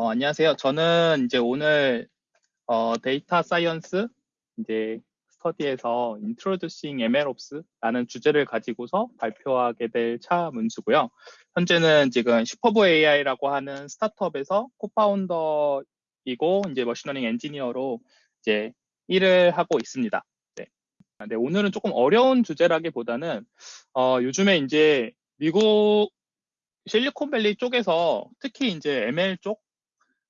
어, 안녕하세요. 저는 이제 오늘 어, data science 이제 스터디에서 Introducing MLOps라는 주제를 가지고서 발표하게 될 차문수고요. 현재는 지금 슈퍼브 AI라고 하는 스타트업에서 co-founder이고 이제 machine learning 엔지니어로 이제 일을 하고 있습니다. 네. 네, 오늘은 조금 어려운 주제라기보다는 어, 요즘에 이제 미국 실리콘밸리 쪽에서 특히 이제 ML 쪽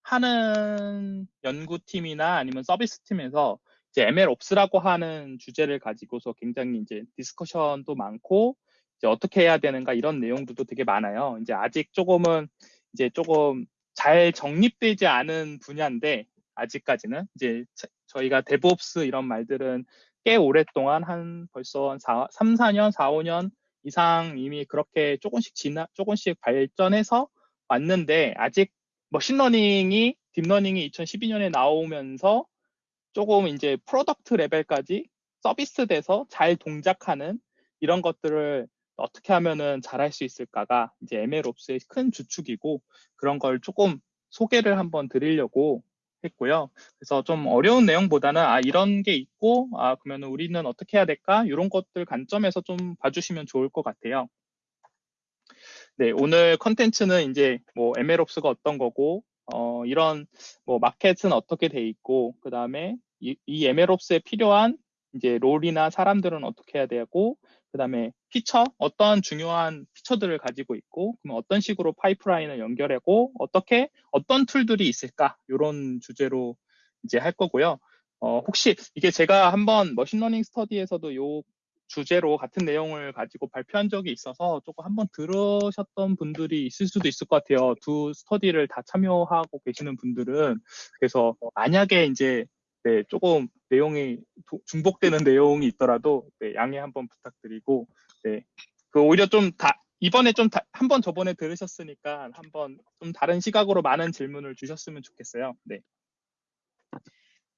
하는 연구팀이나 아니면 서비스 팀에서 이제 MLOps라고 하는 주제를 가지고서 굉장히 이제 discussion도 많고 이제 어떻게 해야 되는가 이런 내용들도 되게 많아요. 이제 아직 조금은 이제 조금 잘 정립되지 않은 분야인데 아직까지는 이제 저희가 DevOps 이런 말들은 꽤 오랫동안 한 벌써 한 4, 3, 4년, 4, 5년 이상 이미 그렇게 조금씩 지나 조금씩 발전해서 왔는데 아직 머신러닝이 딥러닝이 2012년에 나오면서 조금 이제 product level까지 서비스 돼서 잘 동작하는 이런 것들을 어떻게 하면은 잘할 수 있을까가 이제 MLOps의 큰 주축이고 그런 걸 조금 소개를 한번 드리려고 했고요. 그래서 좀 어려운 내용보다는 아 이런 게 있고 아 그러면 우리는 어떻게 해야 될까 이런 것들 관점에서 좀 봐주시면 좋을 것 같아요. 네, 오늘 컨텐츠는 이제 뭐 MLOps가 어떤 거고, 어, 이런 뭐 마켓은 어떻게 돼 있고, 그 다음에 이, 이 MLOps에 필요한 이제 롤이나 사람들은 어떻게 해야 되고, 그 다음에 피처, 어떤 중요한 피처들을 가지고 있고, 그럼 어떤 식으로 파이프라인을 연결하고, 어떻게, 어떤 툴들이 있을까, 이런 주제로 이제 할 거고요. 어, 혹시 이게 제가 한번 machine learning 스터디에서도 요 주제로 같은 내용을 가지고 발표한 적이 있어서 조금 한번 들으셨던 분들이 있을 수도 있을 것 같아요. 두 스터디를 다 참여하고 계시는 분들은 그래서 만약에 이제 네, 조금 내용이 도, 중복되는 내용이 있더라도 네, 양해 한번 부탁드리고 네, 그 오히려 좀 다 이번에 좀 한 번 저번에 들으셨으니까 한번 좀 다른 시각으로 많은 질문을 주셨으면 좋겠어요. 네.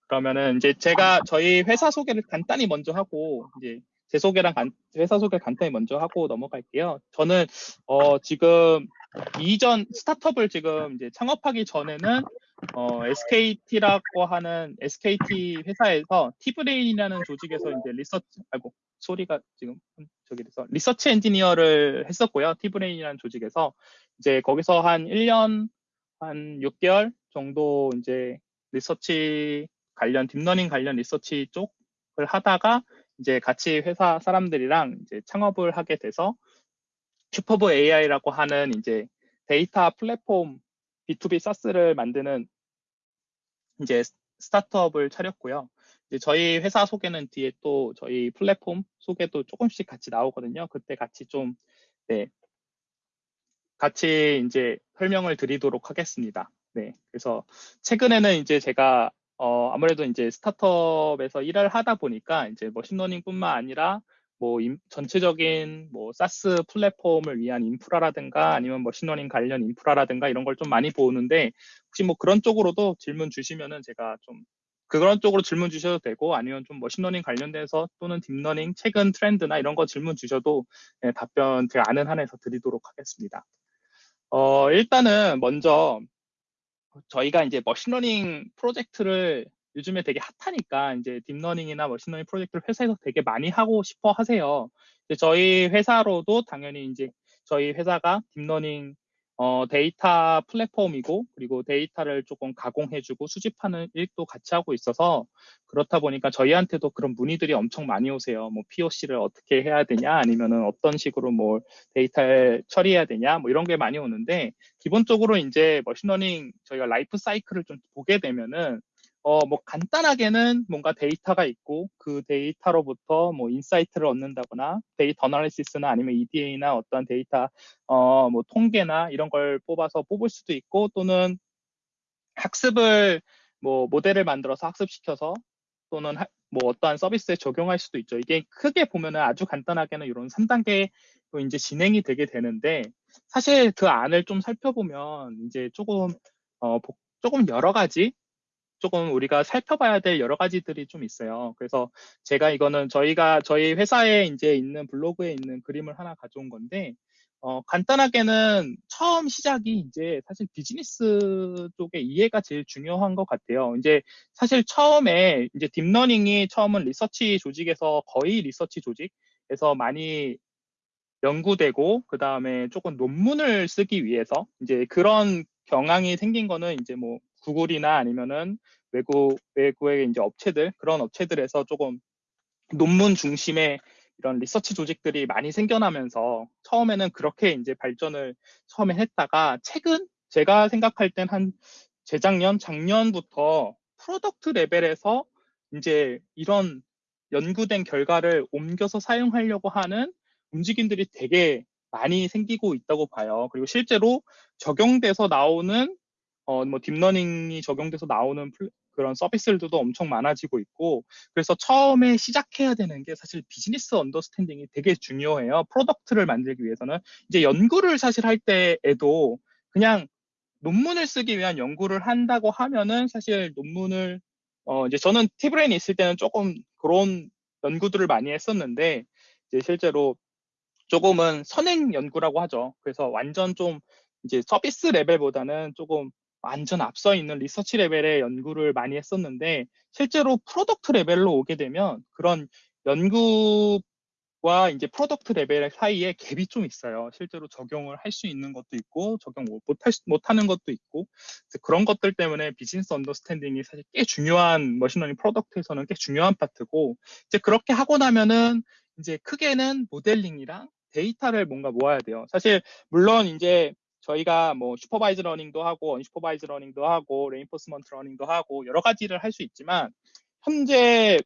그러면은 이제 제가 저희 회사 소개를 간단히 먼저 하고 이제 제 소개랑 간, 회사 소개 간단히 먼저 하고 넘어갈게요. 저는 어, 지금 이전 스타트업을 지금 이제 창업하기 전에는 어, SKT라고 하는 SKT 회사에서 티브레인이라는 조직에서 이제 리서치 아이고 소리가 지금 저기 돼서 리서치 엔지니어를 했었고요. 티브레인이라는 조직에서 이제 거기서 한 1년 한 6개월 정도 이제 리서치 관련 deep learning 관련 리서치 쪽을 하다가 이제 같이 회사 사람들이랑 이제 창업을 하게 돼서 슈퍼브 AI라고 하는 이제 데이터 플랫폼 B2B SaaS를 만드는 이제 스타트업을 차렸고요. 이제 저희 회사 소개는 뒤에 또 저희 플랫폼 소개도 조금씩 같이 나오거든요. 그때 같이 좀, 네. 같이 이제 설명을 드리도록 하겠습니다. 네. 그래서 최근에는 이제 제가 어, 아무래도 이제 스타트업에서 일을 하다 보니까 이제 machine learning뿐만 아니라 뭐 임, 전체적인 뭐 SaaS 플랫폼을 위한 인프라라든가 아니면 machine learning 관련 인프라라든가 이런 걸 좀 많이 보는데 혹시 뭐 그런 쪽으로도 질문 주시면은 제가 좀 그런 쪽으로 질문 주셔도 되고 아니면 좀 machine learning 관련돼서 또는 deep learning 최근 트렌드나 이런 거 질문 주셔도 네, 답변 제가 아는 한에서 드리도록 하겠습니다. 어, 일단은 먼저 저희가 이제 machine learning 프로젝트를 요즘에 되게 핫하니까 이제 deep learning이나 machine learning 프로젝트를 회사에서 되게 많이 하고 싶어 하세요. 저희 회사로도 당연히 이제 저희 회사가 deep learning 어, 데이터 플랫폼이고 그리고 데이터를 조금 가공해주고 수집하는 일도 같이 하고 있어서 그렇다 보니까 저희한테도 그런 문의들이 엄청 많이 오세요. 뭐 POC를 어떻게 해야 되냐 아니면은 어떤 식으로 뭐 데이터를 처리해야 되냐 뭐 이런 게 많이 오는데 기본적으로 이제 machine learning 저희가 라이프 사이클을 좀 보게 되면은 어, 뭐 간단하게는 뭔가 데이터가 있고 그 데이터로부터 뭐 인사이트를 얻는다거나 data analysis나 아니면 EDA나 어떤 데이터 어, 뭐 통계나 이런 걸 뽑아서 뽑을 수도 있고 또는 학습을 뭐 모델을 만들어서 학습시켜서 또는 하, 뭐 어떠한 서비스에 적용할 수도 있죠. 이게 크게 보면은 아주 간단하게는 이런 3단계로 이제 진행이 되게 되는데 사실 그 안을 좀 살펴보면 이제 조금 어, 조금 여러 가지 조금 우리가 살펴봐야 될 여러 가지들이 좀 있어요. 그래서 제가 이거는 저희가 저희 회사에 이제 있는 블로그에 있는 그림을 하나 가져온 건데 어, 간단하게는 처음 시작이 이제 사실 비즈니스 쪽의 이해가 제일 중요한 것 같아요. 이제 사실 처음에 이제 deep learning이 처음은 리서치 조직에서 거의 리서치 조직에서 많이 연구되고 그 다음에 조금 논문을 쓰기 위해서 이제 그런 경향이 생긴 거는 이제 뭐 구글이나 아니면은 외국 외국의 이제 업체들 그런 업체들에서 조금 논문 중심의 이런 리서치 조직들이 많이 생겨나면서 처음에는 그렇게 이제 발전을 처음에 했다가 최근 제가 생각할 땐 한 재작년, 작년부터 product 레벨에서 이제 이런 연구된 결과를 옮겨서 사용하려고 하는 움직임들이 되게 많이 생기고 있다고 봐요. 그리고 실제로 적용돼서 나오는 어, 뭐 deep learning이 적용돼서 나오는 그런 서비스들도 엄청 많아지고 있고 그래서 처음에 시작해야 되는 게 사실 business understanding이 되게 중요해요. product를 만들기 위해서는 이제 연구를 사실 할 때에도 그냥 논문을 쓰기 위한 연구를 한다고 하면은 사실 논문을 어 이제 저는 T-Brain에 있을 때는 조금 그런 연구들을 많이 했었는데 이제 실제로 조금은 선행 연구라고 하죠. 그래서 완전 좀 이제 서비스 레벨보다는 조금 완전 앞서 있는 리서치 레벨의 연구를 많이 했었는데 실제로 product 레벨로 오게 되면 그런 연구와 이제 product 레벨 사이에 갭이 좀 있어요. 실제로 적용을 할 수 있는 것도 있고 적용 못하는 것도 있고 그런 것들 때문에 business understanding이 사실 꽤 중요한 machine learning product에서는 꽤 중요한 파트고 이제 그렇게 하고 나면은 이제 크게는 모델링이랑 데이터를 뭔가 모아야 돼요. 사실 물론 이제 저희가 뭐 supervised learning도 하고 unsupervised learning도 하고 reinforcement learning도 하고 여러 가지를 할 수 있지만 현재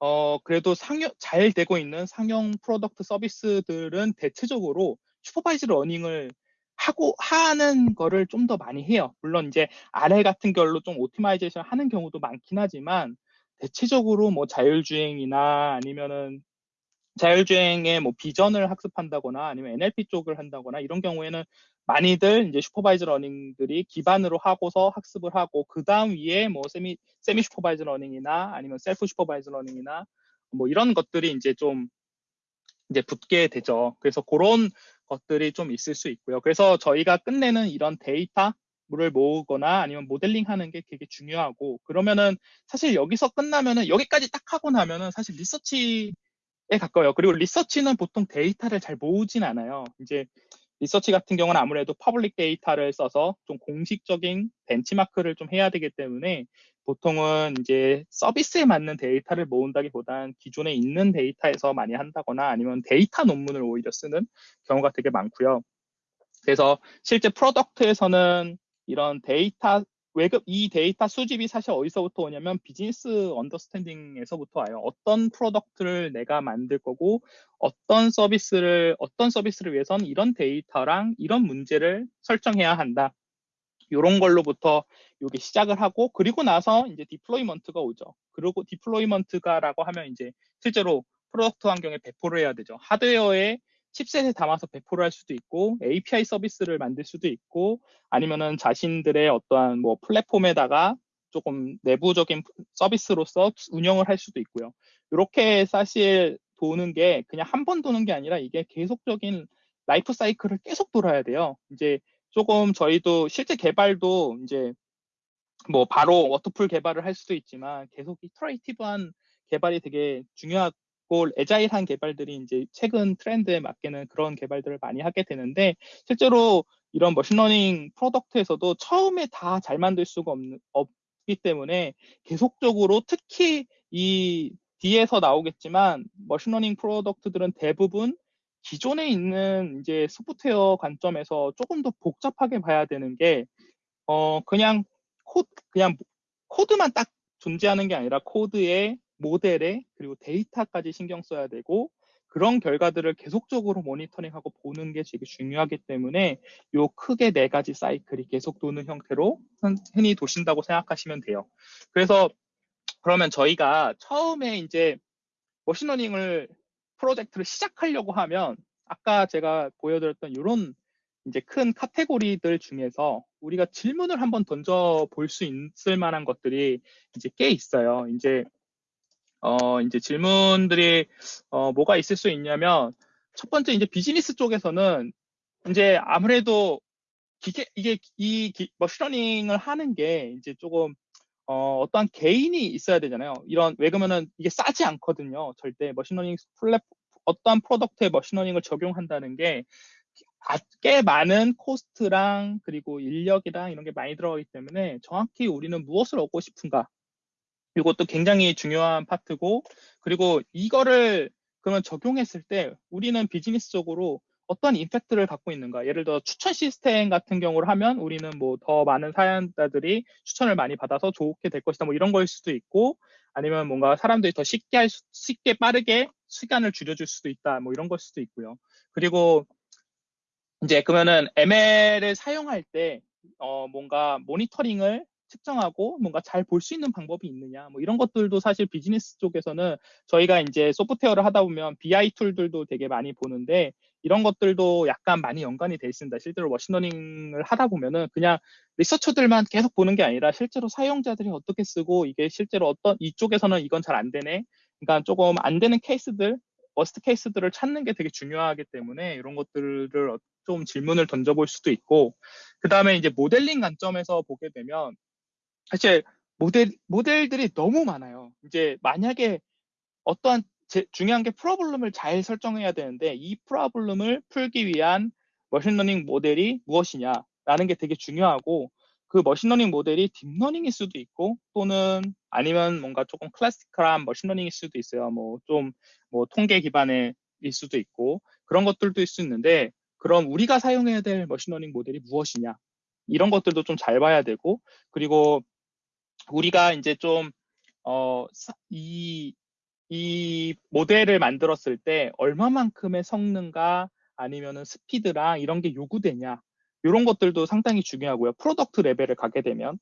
어 그래도 상용 잘 되고 있는 상용 product 서비스들은 대체적으로 supervised learning을 하고 하는 거를 좀 더 많이 해요. 물론 이제 RL 같은 걸로 좀 optimization 하는 경우도 많긴 하지만 대체적으로 뭐 자율주행이나 아니면은 자율주행의 뭐 vision을 학습한다거나 아니면 NLP 쪽을 한다거나 이런 경우에는 많이들 이제 supervised learning들이 기반으로 하고서 학습을 하고 그 다음 위에 뭐 semi semi supervised learning이나 아니면 self supervised learning이나 뭐 이런 것들이 이제 좀 이제 붙게 되죠. 그래서 그런 것들이 좀 있을 수 있고요. 그래서 저희가 끝내는 이런 데이터를 모으거나 아니면 모델링 하는 게 되게 중요하고 그러면은 사실 여기서 끝나면은 여기까지 딱 하고 나면은 사실 리서치 에 가까워요. 그리고 리서치는 보통 데이터를 잘 모으진 않아요. 이제 리서치 같은 경우는 아무래도 public 데이터를 써서 좀 공식적인 benchmark를 좀 해야 되기 때문에 보통은 이제 서비스에 맞는 데이터를 모은다기보단 기존에 있는 데이터에서 많이 한다거나 아니면 데이터 논문을 오히려 쓰는 경우가 되게 많고요. 그래서 실제 product에서는 이런 데이터 외급 이 데이터 수집이 사실 어디서부터 오냐면 business understanding에서부터 와요. 어떤 product를 내가 만들 거고 어떤 서비스를 어떤 서비스를 위해서는 이런 데이터랑 이런 문제를 설정해야 한다. 이런 걸로부터 여기 시작을 하고 그리고 나서 이제 deployment가 오죠. 그리고 deployment가라고 하면 이제 실제로 product 환경에 배포를 해야 되죠. 하드웨어에 칩셋에 담아서 배포를 할 수도 있고 API 서비스를 만들 수도 있고 아니면은 자신들의 어떠한 뭐 플랫폼에다가 조금 내부적인 서비스로서 운영을 할 수도 있고요. 이렇게 사실 도는 게 그냥 한 번 도는 게 아니라 이게 계속적인 라이프 사이클을 계속 돌아야 돼요. 이제 조금 저희도 실제 개발도 이제 뭐 바로 waterfall 개발을 할 수도 있지만 계속 iterative한 개발이 되게 중요하 고고 agile한 개발들이 이제 최근 트렌드에 맞게는 그런 개발들을 많이 하게 되는데 실제로 이런 machine learning product에서도 처음에 다 잘 만들 수가 없는, 없기 때문에 계속적으로 특히 이 뒤에서 나오겠지만 machine learning product들은 대부분 기존에 있는 이제 소프트웨어 관점에서 조금 더 복잡하게 봐야 되는 게 어 그냥 코 그냥 코드만 딱 존재하는 게 아니라 코드에 모델에 그리고 데이터까지 신경 써야 되고 그런 결과들을 계속적으로 모니터링하고 보는 게 되게 중요하기 때문에 요 크게 네 가지 사이클이 계속 도는 형태로 흔히 도신다고 생각하시면 돼요. 그래서 그러면 저희가 처음에 이제 machine learning을 프로젝트를 시작하려고 하면 아까 제가 보여드렸던 이런 이제 큰 카테고리들 중에서 우리가 질문을 한번 던져 볼 수 있을 만한 것들이 이제 꽤 있어요. 이제 어, 이제 질문들이 어, 뭐가 있을 수 있냐면 첫 번째 이제 비즈니스 쪽에서는 이제 아무래도 기계 이게 이 기, machine learning을 하는 게 이제 조금 어, 어떠한 gain이 있어야 되잖아요. 이런 왜 그러면은 이게 싸지 않거든요. 절대 machine learning 플랫 어떠한 product에 machine learning을 적용한다는 게 꽤 많은 cost랑 그리고 인력이랑 이런 게 많이 들어가기 때문에 정확히 우리는 무엇을 얻고 싶은가 이것도 굉장히 중요한 파트고 그리고 이거를 그러면 적용했을 때 우리는 비즈니스적으로 어떤 impact를 갖고 있는가? 예를 들어 추천 시스템 같은 경우를 하면 우리는 뭐 더 많은 사용자들이 추천을 많이 받아서 좋게 될 것이다 뭐 이런 거일 수도 있고 아니면 뭔가 사람들이 더 쉽게 할 수, 쉽게 빠르게 시간을 줄여줄 수도 있다 뭐 이런 걸 수도 있고요. 그리고 이제 그러면은 ML을 사용할 때 어, 뭔가 모니터링을 측정하고 뭔가 잘 볼 수 있는 방법이 있느냐 뭐 이런 것들도 사실 비즈니스 쪽에서는 저희가 이제 소프트웨어를 하다 보면 BI 툴들도 되게 많이 보는데 이런 것들도 약간 많이 연관이 돼 있습니다. 실제로 machine learning을 하다 보면은 그냥 researcher들만 계속 보는 게 아니라 실제로 사용자들이 어떻게 쓰고 이게 실제로 어떤 이쪽에서는 이건 잘 안 되네. 그러니까 조금 안 되는 케이스들, worst case들을 찾는 게 되게 중요하기 때문에 이런 것들을 좀 질문을 던져볼 수도 있고 그 다음에 이제 모델링 관점에서 보게 되면 사실 모델, 모델들이 너무 많아요. 이제 만약에 어떠한 제, 중요한 게 problem을 잘 설정해야 되는데 이 problem을 풀기 위한 machine learning 모델이 무엇이냐라는 게 되게 중요하고 그 machine learning 모델이 deep learning일 수도 있고 또는 아니면 뭔가 조금 classical한 machine learning일 수도 있어요. 뭐좀뭐 통계 기반의 일 수도 있고 그런 것들도 있을 수 있는데 그럼 우리가 사용해야 될 machine learning 모델이 무엇이냐 이런 것들도 좀 잘 봐야 되고 그리고 우리가 이제 좀, 어, 이, 이 모델을 만들었을 때 얼마만큼의 성능과 아니면은 스피드랑 이런 게 요구되냐. 이런 것들도 상당히 중요하고요. product 레벨을 가게 되면.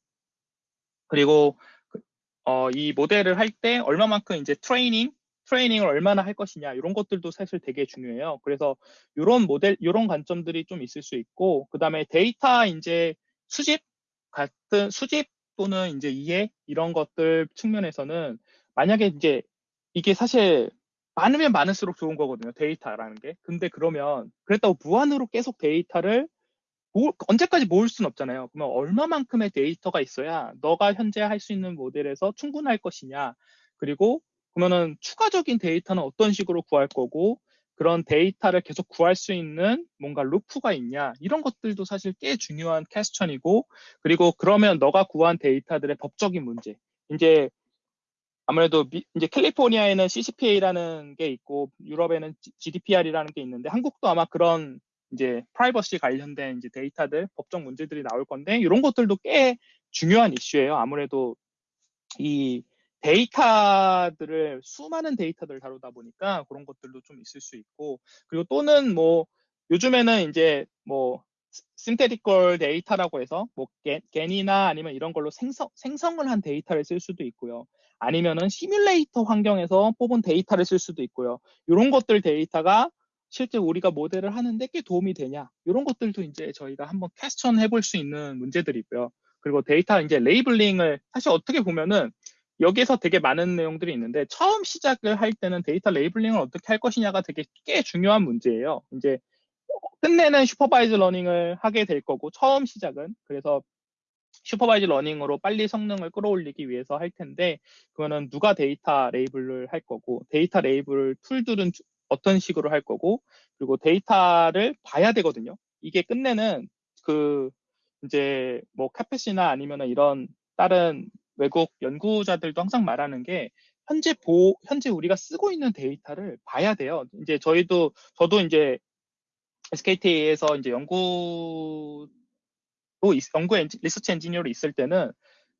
그리고, 그, 어, 이 모델을 할 때 얼마만큼 이제 트레이닝, 트레이닝을 얼마나 할 것이냐. 이런 것들도 사실 되게 중요해요. 그래서 이런 모델, 이런 관점들이 좀 있을 수 있고, 그 다음에 데이터 이제 수집 같은 수집 또는 이제 이해 이런 것들 측면에서는 만약에 이제 이게 사실 많으면 많을수록 좋은 거거든요. 데이터라는 게. 근데 그러면 그랬다고 무한으로 계속 데이터를 모, 언제까지 모을 수는 없잖아요. 그러면 얼마만큼의 데이터가 있어야 너가 현재 할 수 있는 모델에서 충분할 것이냐. 그리고 그러면은 추가적인 데이터는 어떤 식으로 구할 거고 그런 데이터를 계속 구할 수 있는 뭔가 루프가 있냐 이런 것들도 사실 꽤 중요한 question이고 그리고 그러면 너가 구한 데이터들의 법적인 문제 이제 아무래도 미, 이제 캘리포니아에는 CCPA라는 게 있고 유럽에는 GDPR이라는 게 있는데 한국도 아마 그런 이제 프라이버시 관련된 이제 데이터들 법적 문제들이 나올 건데 이런 것들도 꽤 중요한 이슈예요. 아무래도 이 데이터들을 수많은 데이터들을 다루다 보니까 그런 것들도 좀 있을 수 있고 그리고 또는 뭐 요즘에는 이제 뭐 synthetical 데이터라고 해서 뭐 GAN이나 아니면 이런 걸로 생성 생성을 한 데이터를 쓸 수도 있고요. 아니면은 시뮬레이터 환경에서 뽑은 데이터를 쓸 수도 있고요. 이런 것들 데이터가 실제 우리가 모델을 하는데 꽤 도움이 되냐 이런 것들도 이제 저희가 한번 question 해볼 수 있는 문제들이고요. 그리고 데이터 이제 labeling을 사실 어떻게 보면은 여기에서 되게 많은 내용들이 있는데 처음 시작을 할 때는 데이터 labeling을 어떻게 할 것이냐가 되게 꽤 중요한 문제예요. 이제 끝내는 supervised learning을 하게 될 거고 처음 시작은 그래서 supervised learning으로 빨리 성능을 끌어올리기 위해서 할 텐데 그거는 누가 데이터 label을 할 거고 데이터 label tool들은 어떤 식으로 할 거고 그리고 데이터를 봐야 되거든요. 이게 끝내는 그 이제 뭐 Karpathy나 아니면 이런 다른 외국 연구자들도 항상 말하는 게 현재 보 현재 우리가 쓰고 있는 데이터를 봐야 돼요. 이제 저희도 저도 이제 SKT에서 이제 연구 또 연구 엔지, 리서치 엔지니어로 있을 때는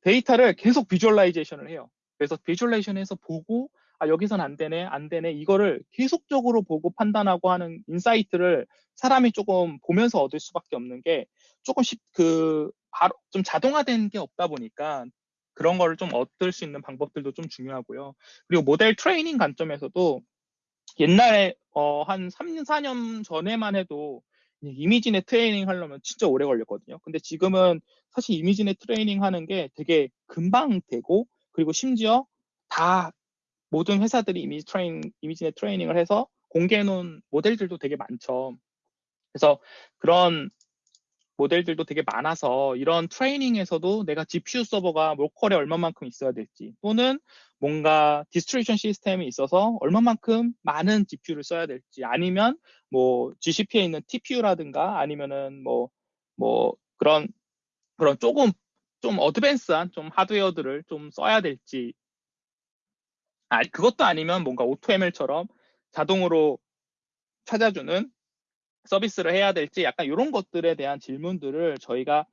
데이터를 계속 visualization을 해요. 그래서 visualization에서 보고 아 여기선 안 되네 안 되네 이거를 계속적으로 보고 판단하고 하는 insight를 사람이 조금 보면서 얻을 수밖에 없는 게 조금 쉽그 바로 좀 자동화된 게 없다 보니까 그런 거를 좀 얻을 수 있는 방법들도 좀 중요하고요. 그리고 모델 트레이닝 관점에서도 옛날에 어, 한 3년, 4년 전에만 해도 ImageNet 트레이닝 하려면 진짜 오래 걸렸거든요. 근데 지금은 사실 ImageNet 트레이닝 하는 게 되게 금방 되고 그리고 심지어 다 모든 회사들이 이미지 트레이닝, ImageNet 트레이닝을 해서 공개해 놓은 모델들도 되게 많죠. 그래서 그런 모델들도 되게 많아서 이런 트레이닝에서도 내가 GPU 서버가 local에 얼마만큼 있어야 될지 또는 뭔가 distribution 시스템이 있어서 얼마만큼 많은 GPU를 써야 될지 아니면 뭐 GCP에 있는 TPU라든가 아니면은 뭐뭐 뭐 그런 그런 조금 좀 advanced한 좀 하드웨어들을 좀 써야 될지 아 그것도 아니면 뭔가 AutoML처럼 자동으로 찾아주는 서비스를 해야 될지 약간 이런 것들에 대한 질문들을 저희가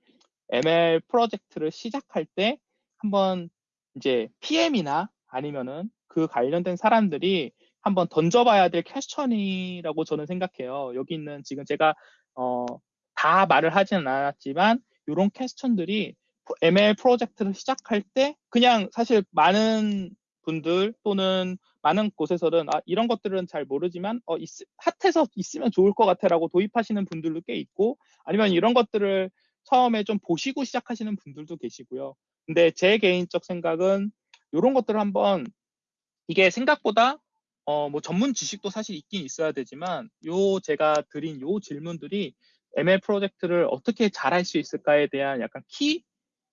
ML 프로젝트를 시작할 때 한번 이제 PM이나 아니면은 그 관련된 사람들이 한번 던져봐야 될 퀘스천이라고 저는 생각해요. 여기 있는 지금 제가 어, 다 말을 하지는 않았지만 이런 퀘스천들이 ML 프로젝트를 시작할 때 그냥 사실 많은 분들 또는 많은 곳에서는 아, 이런 것들은 잘 모르지만 어, 있, 핫해서 있으면 좋을 것 같아라고 도입하시는 분들도 꽤 있고 아니면 이런 것들을 처음에 좀 보시고 시작하시는 분들도 계시고요. 근데 제 개인적 생각은 이런 것들을 한번 이게 생각보다 어, 뭐 전문 지식도 사실 있긴 있어야 되지만 요 제가 드린 요 질문들이 ML 프로젝트를 어떻게 잘할 수 있을까에 대한 약간 키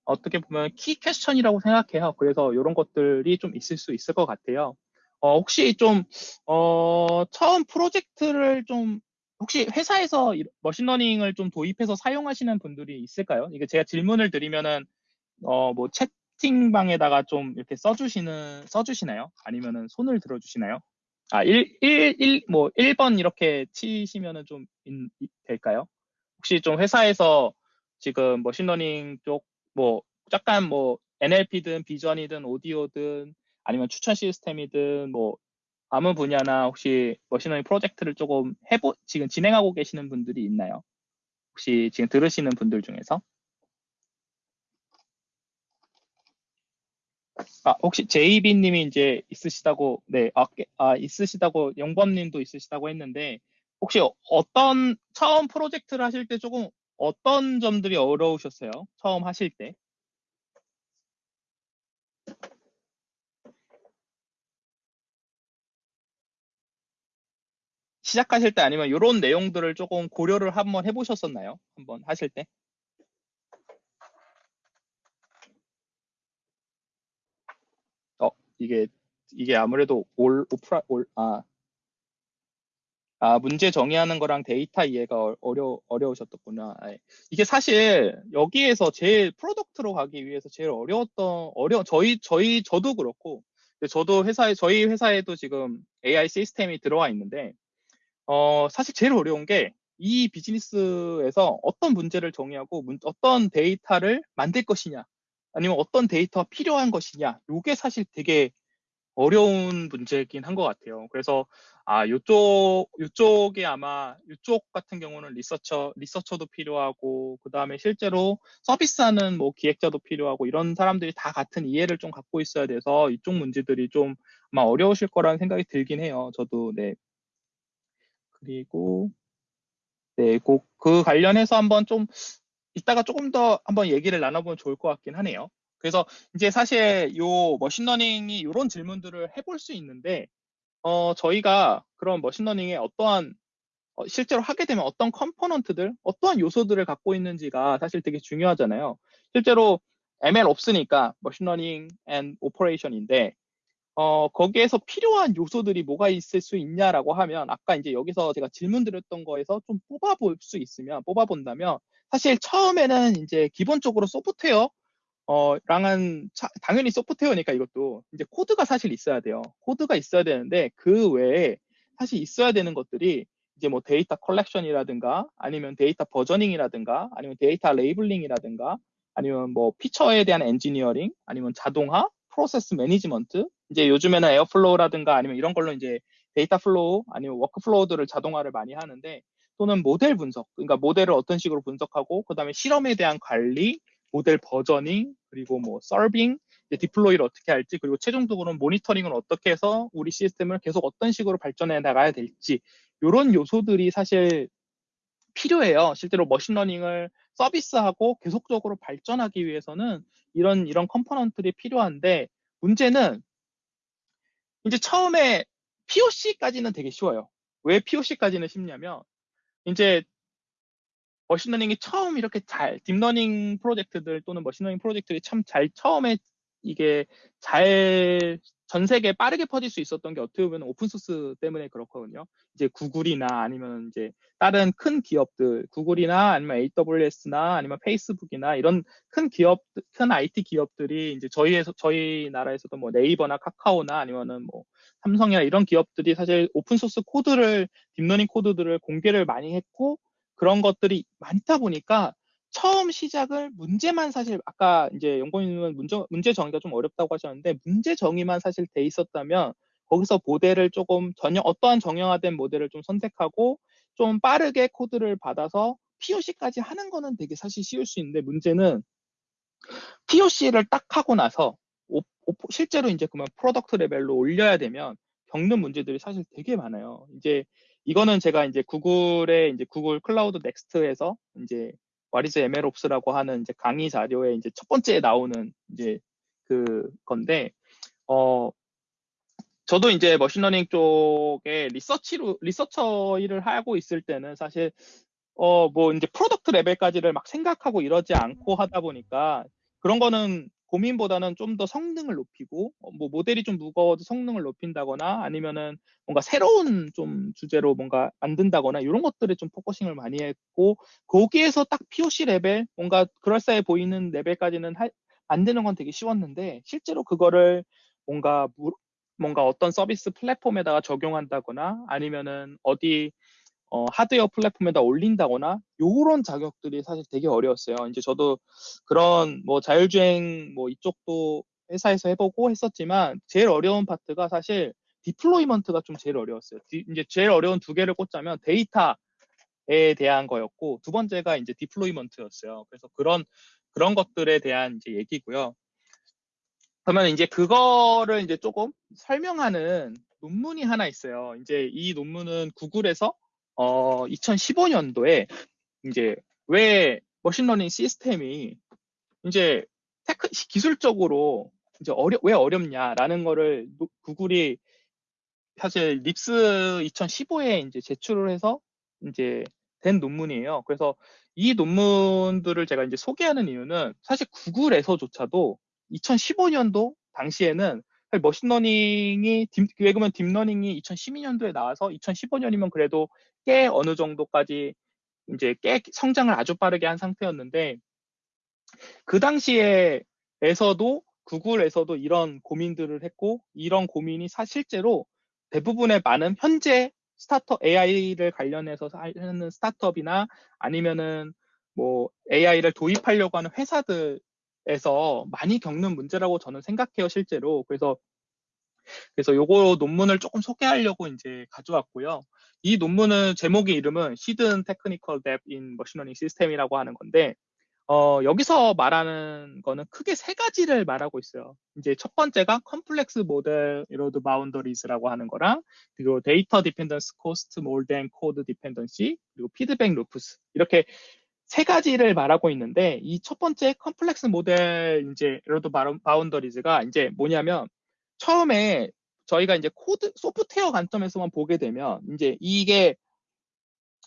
어떻게 보면 키 퀘스천이라고 생각해요. 그래서 이런 것들이 좀 있을 수 있을 것 같아요. 어, 혹시 좀, 어, 처음 프로젝트를 좀, 혹시 회사에서 machine learning을 좀 도입해서 사용하시는 분들이 있을까요? 이게 제가 질문을 드리면은, 어, 뭐, 채팅방에다가 좀 이렇게 써주시는, 써주시나요? 아니면은 손을 들어주시나요? 아, 1, 1, 1, 뭐, 1번 이렇게 치시면은 좀, 인, 될까요? 혹시 좀 회사에서 지금 machine learning 쪽, 뭐, 약간 뭐, NLP든 비전이든 오디오든 아니면 추천 시스템이든 뭐 아무 분야나 혹시 machine learning 프로젝트를 조금 해보 지금 진행하고 계시는 분들이 있나요? 혹시 지금 들으시는 분들 중에서? 아, 혹시 제이비 님이 이제 있으시다고, 네, 아, 아 있으시다고, 영범 님도 있으시다고 했는데, 혹시 어떤, 처음 프로젝트를 하실 때 조금 어떤 점들이 어려우셨어요? 처음 하실 때? 시작하실 때 아니면 이런 내용들을 조금 고려를 한번 해보셨었나요? 한번 하실 때? 어, 이게, 이게 아무래도 올, 오프라, 올, 아, 아, 문제 정의하는 거랑 데이터 이해가 어려, 어려우셨겠구나. 아, 이게 사실 여기에서 제일 product로 가기 위해서 제일 어려웠던, 어려, 저희, 저희, 저도 그렇고, 저도 회사에, 저희 회사에도 지금 AI 시스템이 들어와 있는데, 어, 사실 제일 어려운 게 이 비즈니스에서 어떤 문제를 정의하고 문, 어떤 데이터를 만들 것이냐, 아니면 어떤 데이터가 필요한 것이냐, 이게 사실 되게 어려운 문제이긴 한 것 같아요. 그래서 아, 요쪽, 요쪽에 아마, 요쪽 같은 경우는 리서처, 리서처도 필요하고, 그 다음에 실제로 서비스하는 뭐 기획자도 필요하고, 이런 사람들이 다 같은 이해를 좀 갖고 있어야 돼서 이쪽 문제들이 좀 아마 어려우실 거라는 생각이 들긴 해요. 저도, 네. 그리고 네, 그, 그 관련해서 한번 좀 이따가 조금 더 한번 얘기를 나눠보면 좋을 것 같긴 하네요. 그래서 이제 사실 요 machine learning이 이런 질문들을 해볼 수 있는데 어, 저희가 그런 machine learning에 어떠한 어, 실제로 하게 되면 어떤 component들, 어떠한 요소들을 갖고 있는지가 사실 되게 중요하잖아요. 실제로 ML 없으니까 머신러닝 앤 오퍼레이션인데 어, 거기에서 필요한 요소들이 뭐가 있을 수 있냐라고 하면, 아까 이제 여기서 제가 질문 드렸던 거에서 좀 뽑아볼 수 있으면, 뽑아본다면, 사실 처음에는 이제 기본적으로 소프트웨어, 어, 랑은 차, 당연히 소프트웨어니까 이것도 이제 코드가 사실 있어야 돼요. 코드가 있어야 되는데 그 외에 사실 있어야 되는 것들이 이제 뭐 data collection이라든가 아니면 data versioning이라든가 아니면 data labeling이라든가 아니면 뭐 피처에 대한 엔지니어링 아니면 자동화 process management 이제 요즘에는 Airflow라든가 아니면 이런 걸로 이제 data flow 아니면 workflow들을 자동화를 많이 하는데 또는 모델 분석 그러니까 모델을 어떤 식으로 분석하고 그 다음에 실험에 대한 관리 model versioning 그리고 뭐 serving deploy를 어떻게 할지 그리고 최종적으로는 모니터링을 어떻게 해서 우리 시스템을 계속 어떤 식으로 발전해 나가야 될지 이런 요소들이 사실 필요해요. 실제로 machine learning을 서비스하고 계속적으로 발전하기 위해서는 이런 이런 component들이 필요한데 문제는 이제 처음에 POC까지는 되게 쉬워요. 왜 POC까지는 쉽냐면 이제 machine learning이 처음 이렇게 잘 deep learning 프로젝트들 또는 machine learning 프로젝트들이 참 잘 처음에 이게 잘 전 세계에 빠르게 퍼질 수 있었던 게 어떻게 보면 open source 때문에 그렇거든요. 이제 구글이나 아니면 이제 다른 큰 기업들, 구글이나 아니면 AWS나 아니면 페이스북이나 이런 큰 기업, 큰 IT 기업들이 이제 저희에서, 저희 나라에서도 뭐 네이버나 카카오나 아니면은 뭐 삼성이나 이런 기업들이 사실 open source 코드를, deep learning 코드들을 공개를 많이 했고 그런 것들이 많다 보니까 처음 시작을 문제만 사실 아까 이제 연구원님은 문제, 문제 정의가 좀 어렵다고 하셨는데 문제 정의만 사실 돼 있었다면 거기서 모델을 조금 전혀 어떠한 정형화된 모델을 좀 선택하고 좀 빠르게 코드를 받아서 POC까지 하는 거는 되게 사실 쉬울 수 있는데 문제는 POC를 딱 하고 나서 오, 오, 실제로 이제 그만 product level로 올려야 되면 겪는 문제들이 사실 되게 많아요. 이제 이거는 제가 이제 구글의 이제 Google Cloud Next에서 이제 What is MLOps라고 하는 이제 강의 자료에 이제 첫 번째에 나오는 이제 그 건데 어 저도 이제 machine learning 쪽에 research로 researcher 일을 하고 있을 때는 사실 어 뭐 이제 product level까지를 막 생각하고 이러지 않고 하다 보니까 그런 거는 고민보다는 좀 더 성능을 높이고 어, 뭐 모델이 좀 무거워도 성능을 높인다거나 아니면은 뭔가 새로운 좀 주제로 뭔가 만든다거나 이런 것들에 좀 focusing을 많이 했고 거기에서 딱 POC level 뭔가 그럴싸해 보이는 레벨까지는 할, 만드는 건 되게 쉬웠는데 실제로 그거를 뭔가 뭔가 어떤 서비스 플랫폼에다가 적용한다거나 아니면은 어디 어, 하드웨어 플랫폼에다 올린다거나 요런 작업들이 사실 되게 어려웠어요. 이제 저도 그런 뭐 자율주행 뭐 이쪽도 회사에서 해보고 했었지만 제일 어려운 파트가 사실 deployment가 좀 제일 어려웠어요. 디, 이제 제일 어려운 두 개를 꼽자면 데이터에 대한 거였고 두 번째가 이제 deployment였어요. 그래서 그런 그런 것들에 대한 이제 얘기고요. 그러면 이제 그거를 이제 조금 설명하는 논문이 하나 있어요. 이제 이 논문은 구글에서 어, 2015년도에 이제 왜 machine learning 시스템이 이제 tech, 기술적으로 이제 어려, 왜 어렵냐라는 거를 구글이 사실 NIPS 2015에 이제 제출을 해서 이제 된 논문이에요. 그래서 이 논문들을 제가 이제 소개하는 이유는 사실 구글에서조차도 2015년도 당시에는 machine learning이 왜 그러면 deep learning이 2012년도에 나와서 2015년이면 그래도 꽤 어느 정도까지 이제 꽤 성장을 아주 빠르게 한 상태였는데 그 당시에에서도 구글에서도 이런 고민들을 했고 이런 고민이 사실제로 대부분의 많은 현재 스타트업 AI를 관련해서 하는 스타트업이나 아니면은 뭐 AI를 도입하려고 하는 회사들 에서 많이 겪는 문제라고 저는 생각해요 실제로 그래서 그래서 요거 논문을 조금 소개하려고 이제 가져왔고요. 이 논문은 제목의 이름은 Hidden Technical Debt in Machine Learning System이라고 하는 건데 어, 여기서 말하는 거는 크게 세 가지를 말하고 있어요. 이제 첫 번째가 complex model erode boundaries라고 하는 거랑 그리고 data dependence cost more than code dependency 그리고 feedback loops 이렇게 세 가지를 말하고 있는데 이 첫 번째 complex model 이제 erode boundaries가 이제 뭐냐면 처음에 저희가 이제 코드 소프트웨어 관점에서만 보게 되면 이제 이게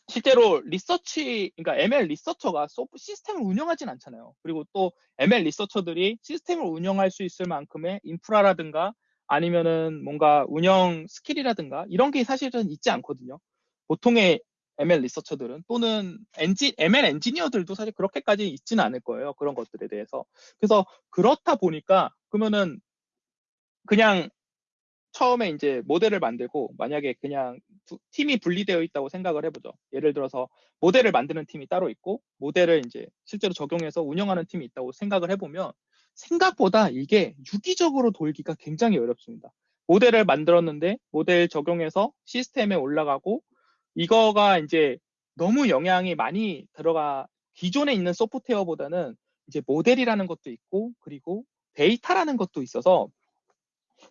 실제로 리서치 그러니까 ML 리서처가 소프 시스템을 운영하진 않잖아요. 그리고 또 ML 리서처들이 시스템을 운영할 수 있을 만큼의 인프라라든가 아니면은 뭔가 운영 스킬이라든가 이런 게 사실은 있지 않거든요. 보통의 ML 리서처들은 또는 엔지, ML 엔지니어들도 사실 그렇게까지 있지는 않을 거예요. 그런 것들에 대해서. 그래서 그렇다 보니까 그러면은 그냥 처음에 이제 모델을 만들고 만약에 그냥 두, 팀이 분리되어 있다고 생각을 해보죠. 예를 들어서 모델을 만드는 팀이 따로 있고 모델을 이제 실제로 적용해서 운영하는 팀이 있다고 생각을 해보면 생각보다 이게 유기적으로 돌기가 굉장히 어렵습니다. 모델을 만들었는데 모델 적용해서 시스템에 올라가고 이거가 이제 너무 영향이 많이 들어가 기존에 있는 소프트웨어보다는 이제 모델이라는 것도 있고 그리고 데이터라는 것도 있어서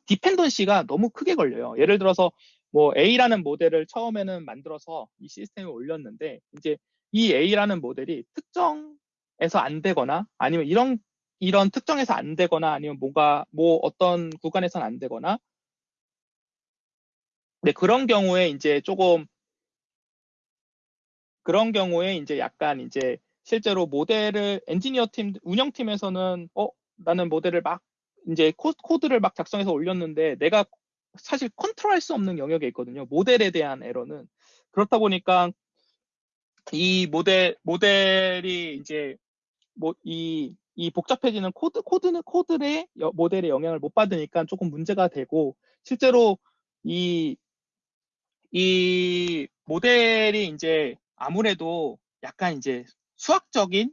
dependency가 너무 크게 걸려요. 예를 들어서 뭐 A라는 모델을 처음에는 만들어서 이 시스템에 올렸는데 이제 이 A라는 모델이 특정에서 안 되거나 아니면 이런 이런 특정에서 안 되거나 아니면 뭐가 뭐 어떤 구간에선 안 되거나 네, 그런 경우에 이제 조금 그런 경우에 이제 약간 이제 실제로 모델을 엔지니어 팀, 운영팀에서는 어, 나는 모델을 막 이제 코, 코드를 막 작성해서 올렸는데 내가 사실 컨트롤할 수 없는 영역에 있거든요. 모델에 대한 에러는. 그렇다 보니까 이 모델, 모델이 이제 뭐 이, 이 복잡해지는 코드, 코드는 코드의 모델의 영향을 못 받으니까 조금 문제가 되고 실제로 이, 이 모델이 이제 아무래도 약간 이제 수학적인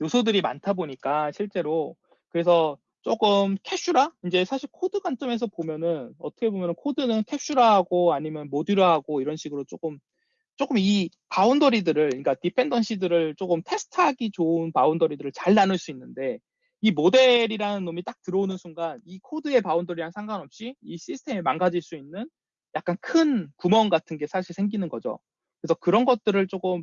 요소들이 많다 보니까 실제로 그래서 조금 캡슐화 이제 사실 코드 관점에서 보면은 어떻게 보면은 코드는 캡슐화하고 아니면 모듈화하고 이런 식으로 조금 조금 이 boundary들을 그러니까 dependency들을 조금 테스트하기 좋은 boundary들을 잘 나눌 수 있는데 이 모델이라는 놈이 딱 들어오는 순간 이 코드의 boundary랑 상관없이 이 시스템이 망가질 수 있는 약간 큰 구멍 같은 게 사실 생기는 거죠. 그래서 그런 것들을 조금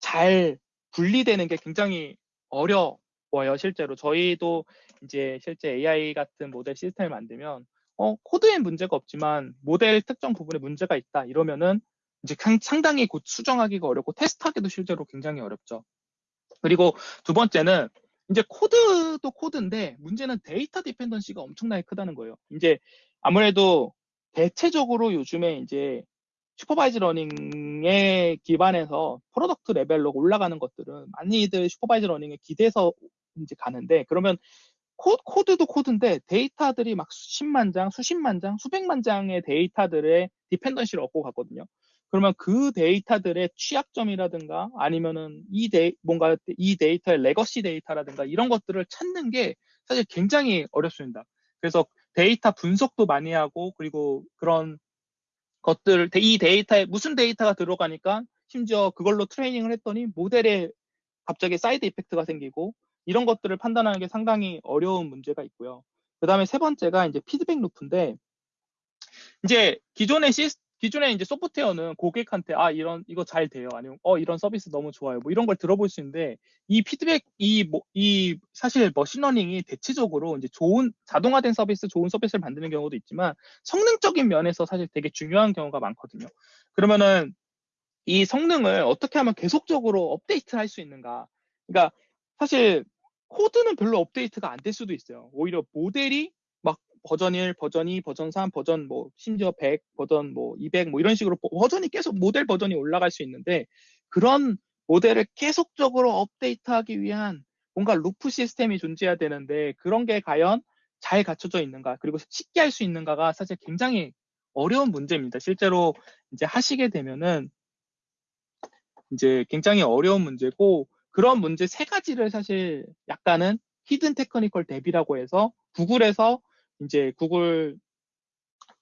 잘 분리되는 게 굉장히 어려워요, 실제로. 저희도 이제 실제 AI 같은 모델 시스템을 만들면, 어, 코드엔 문제가 없지만 모델 특정 부분에 문제가 있다. 이러면은 이제 상당히 곧 수정하기가 어렵고 테스트하기도 실제로 굉장히 어렵죠. 그리고 두 번째는 이제 코드도 코드인데 문제는 데이터 dependency가 엄청나게 크다는 거예요. 이제 아무래도 대체적으로 요즘에 이제 supervised learning에 기반해서 product 레벨로 올라가는 것들은 많이들 supervised learning에 기대서 이제 가는데 그러면 코, 코드 도 코드인데 데이터들이 막 수십만 장, 수십만 장, 수백만 장의 데이터들의 dependency를 안고 가거든요. 그러면 그 데이터들의 취약점이라든가 아니면은 이 데이, 뭔가 이 데이터의 legacy 데이터라든가 이런 것들을 찾는 게 사실 굉장히 어렵습니다. 그래서 데이터 분석도 많이 하고 그리고 그런 것들, 이 데이터에 무슨 데이터가 들어가니까 심지어 그걸로 트레이닝을 했더니 모델에 갑자기 side effect가 생기고 이런 것들을 판단하는 게 상당히 어려운 문제가 있고요. 그 다음에 세 번째가 이제 피드백 루프인데 이제 기존의 시스 기존에 이제 소프트웨어는 고객한테 아 이런 이거 잘 돼요 아니면 어 이런 서비스 너무 좋아요 뭐 이런 걸 들어볼 수 있는데 이 피드백 이뭐이 뭐, 이 사실 machine learning이 대체적으로 이제 좋은 자동화된 서비스 좋은 서비스를 만드는 경우도 있지만 성능적인 면에서 사실 되게 중요한 경우가 많거든요. 그러면은 이 성능을 어떻게 하면 계속적으로 업데이트 할 수 있는가? 그러니까 사실 코드는 별로 업데이트가 안 될 수도 있어요. 오히려 모델이 버전 1, 버전 2, 버전 3, 버전 뭐 심지어 100, 버전 뭐 200, 뭐 이런 식으로 버전이 계속 모델 버전이 올라갈 수 있는데 그런 모델을 계속적으로 업데이트하기 위한 뭔가 루프 시스템이 존재해야 되는데 그런 게 과연 잘 갖춰져 있는가 그리고 쉽게 할 수 있는가가 사실 굉장히 어려운 문제입니다. 실제로 이제 하시게 되면은 이제 굉장히 어려운 문제고 그런 문제 세 가지를 사실 약간은 Hidden Technical Debt라고 해서 구글에서 이제 구글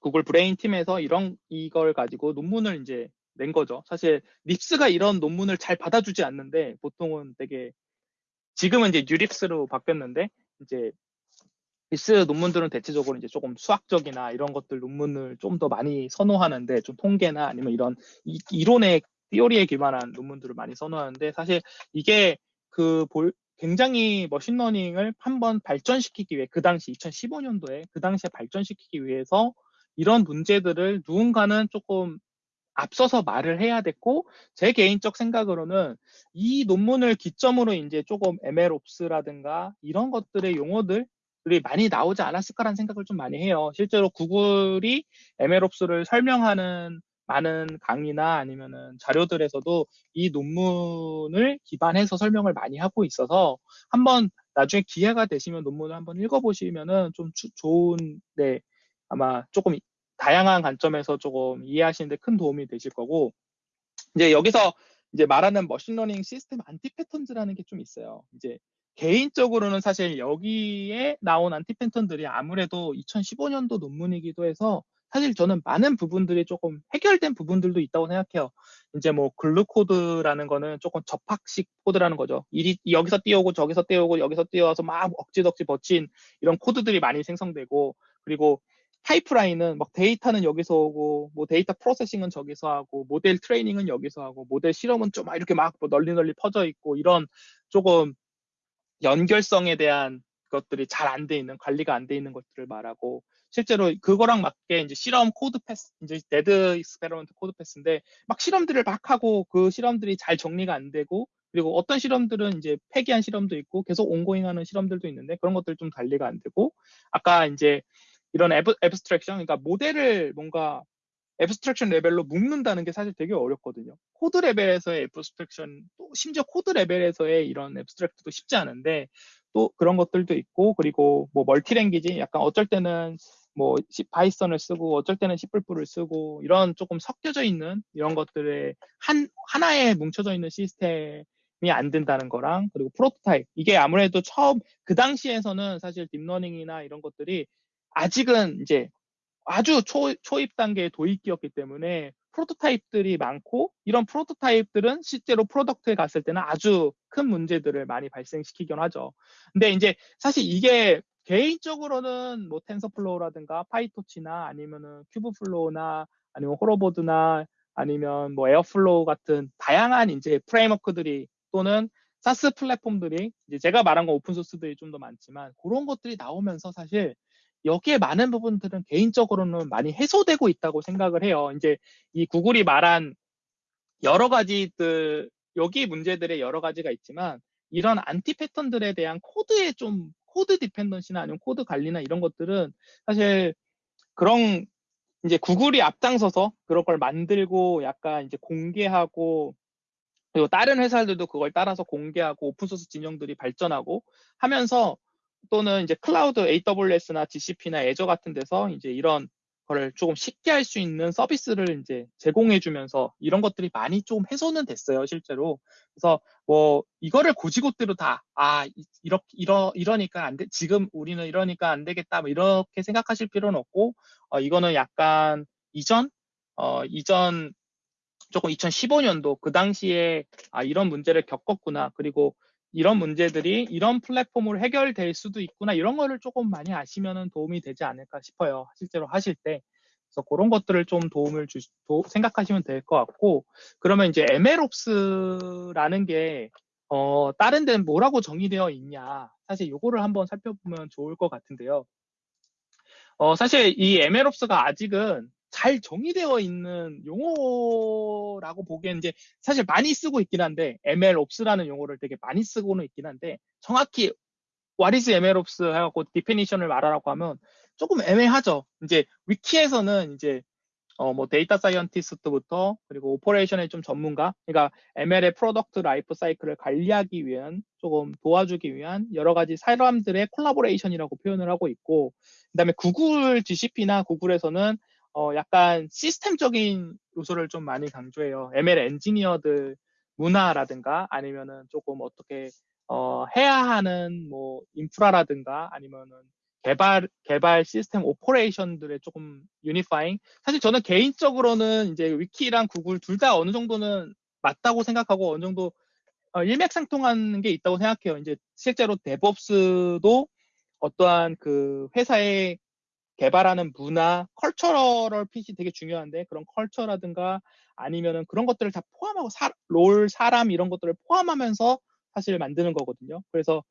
구글 브레인 팀에서 이런 이걸 가지고 논문을 이제 낸 거죠. 사실 NIPS가 이런 논문을 잘 받아주지 않는데 보통은 되게 지금은 이제 NeurIPS로 바뀌었는데 이제 NIPS 논문들은 대체적으로 이제 조금 수학적이나 이런 것들 논문을 좀 더 많이 선호하는데 좀 통계나 아니면 이런 이, 이론의 theory에 기반한 논문들을 많이 선호하는데 사실 이게 그 볼, 굉장히 machine learning을 한번 발전시키기 위해 그 당시 2015년도에 그 당시에 발전시키기 위해서 이런 문제들을 누군가는 조금 앞서서 말을 해야 됐고 제 개인적 생각으로는 이 논문을 기점으로 이제 조금 MLOps라든가 이런 것들의 용어들이 많이 나오지 않았을까라는 생각을 좀 많이 해요. 실제로 구글이 MLOps를 설명하는 많은 강의나 아니면은 자료들에서도 이 논문을 기반해서 설명을 많이 하고 있어서 한번 나중에 기회가 되시면 논문을 한번 읽어보시면은 좀 주, 좋은, 네, 아마 조금 다양한 관점에서 조금 이해하시는데 큰 도움이 되실 거고, 이제 여기서 이제 말하는 machine learning system anti-patterns라는 게 좀 있어요. 이제 개인적으로는 사실 여기에 나온 anti-pattern들이 아무래도 2015년도 논문이기도 해서 사실 저는 많은 부분들이 조금 해결된 부분들도 있다고 생각해요. 이제 뭐 glue code라는 거는 조금 접합식 코드라는 거죠. 이리 여기서 띄우고 저기서 띄우고 여기서 띄워서 막 덕지덕지 붙인 이런 코드들이 많이 생성되고 그리고 파이프라인은 막 데이터는 여기서 오고 뭐 data processing은 저기서 하고 model training은 여기서 하고 모델 실험은 좀 이렇게 막 뭐 널리 널리 퍼져 있고 이런 조금 연결성에 대한 것들이 잘 안 돼 있는 관리가 안 돼 있는 것들을 말하고 실제로 그거랑 맞게 이제 실험 code path 이제 dead experiment code path인데 막 실험들을 막 하고 그 실험들이 잘 정리가 안 되고 그리고 어떤 실험들은 이제 폐기한 실험도 있고 계속 ongoing하는 실험들도 있는데 그런 것들 좀 관리가 안 되고 아까 이제 이런 abs, abstraction 그러니까 모델을 뭔가 abstraction level로 묶는다는 게 사실 되게 어렵거든요. 코드 레벨에서의 abstraction, 또 심지어 코드 레벨에서의 이런 abstract도 쉽지 않은데 또 그런 것들도 있고 그리고 뭐 multi-language 약간 어쩔 때는 뭐 Python을 쓰고 어쩔 때는 C++를 쓰고 이런 조금 섞여져 있는 이런 것들의 한 하나에 뭉쳐져 있는 시스템이 안 된다는 거랑 그리고 프로토타입. 이게 아무래도 처음 그 당시에서는 사실 deep learning이나 이런 것들이 아직은 이제 아주 초, 초입 단계의 도입기였기 때문에 prototype들이 많고 이런 prototype들은 실제로 product에 갔을 때는 아주 큰 문제들을 많이 발생시키긴 하죠. 근데 이제 사실 이게 개인적으로는 뭐 TensorFlow라든가 PyTorch나 아니면은 Kubeflow나 아니면 호로보드나 아니면 뭐 Airflow 같은 다양한 이제 framework들이 또는 SaaS 플랫폼들이 이제 제가 말한 건 open source들이 좀 더 많지만 그런 것들이 나오면서 사실 여기에 많은 부분들은 개인적으로는 많이 해소되고 있다고 생각을 해요. 이제 이 구글이 말한 여러 가지들, 여기 문제들의 여러 가지가 있지만 이런 anti-pattern들에 대한 코드에 좀 code dependency나 아니면 코드 관리나 이런 것들은 사실 그런 이제 구글이 앞장서서 그런 걸 만들고 약간 이제 공개하고 그리고 다른 회사들도 그걸 따라서 공개하고 open source 진영들이 발전하고 하면서 또는 이제 클라우드 AWS나 GCP나 Azure 같은 데서 이제 이런 거를 조금 쉽게 할 수 있는 서비스를 이제 제공해 주면서 이런 것들이 많이 좀 해소는 됐어요, 실제로. 그래서 뭐 이거를 고지고대로 다 아, 이렇게 이러 이러니까 안 돼. 지금 우리는 이러니까 안 되겠다. 뭐 이렇게 생각하실 필요는 없고 어 이거는 약간 이전 어 이전 조금 2015년도 그 당시에 아 이런 문제를 겪었구나. 그리고 이런 문제들이 이런 플랫폼으로 해결될 수도 있구나 이런 거를 조금 많이 아시면 도움이 되지 않을까 싶어요. 실제로 하실 때. 그래서 그런 것들을 좀 도움을 주, 도, 생각하시면 될 것 같고 그러면 이제 MLOps라는 게 어, 다른 데는 뭐라고 정의되어 있냐 사실 요거를 한번 살펴보면 좋을 것 같은데요. 어, 사실 이 MLOps가 아직은 잘 정의되어 있는 용어라고 보기엔 이제 사실 많이 쓰고 있긴 한데 MLOps라는 용어를 되게 많이 쓰고는 있긴 한데 정확히 what is MLOps 해갖고 디피니션을 말하라고 하면 조금 애매하죠. 이제 위키에서는 이제 어, 뭐 data scientist부터 그리고 operation의 좀 전문가, 그러니까 ML의 product life cycle을 관리하기 위한 조금 도와주기 위한 여러 가지 사람들의 collaboration이라고 표현을 하고 있고, 그다음에 구글 GCP나 구글에서는 어, 약간 시스템적인 요소를 좀 많이 강조해요. ML 엔지니어들 문화라든가 아니면은 조금 어떻게 어, 해야 하는 뭐 인프라라든가 아니면은 개발 개발 시스템 operation들의 조금 unifying. 사실 저는 개인적으로는 이제 위키랑 구글 둘 다 어느 정도는 맞다고 생각하고 어느 정도 어, 일맥상통한 게 있다고 생각해요. 이제 실제로 DevOps도 어떠한 그 회사의 개발하는 문화, cultural fit이 되게 중요한데 그런 culture라든가 아니면은 그런 것들을 다 포함하고 사, role, 사람 이런 것들을 포함하면서 사실 만드는 거거든요. 그래서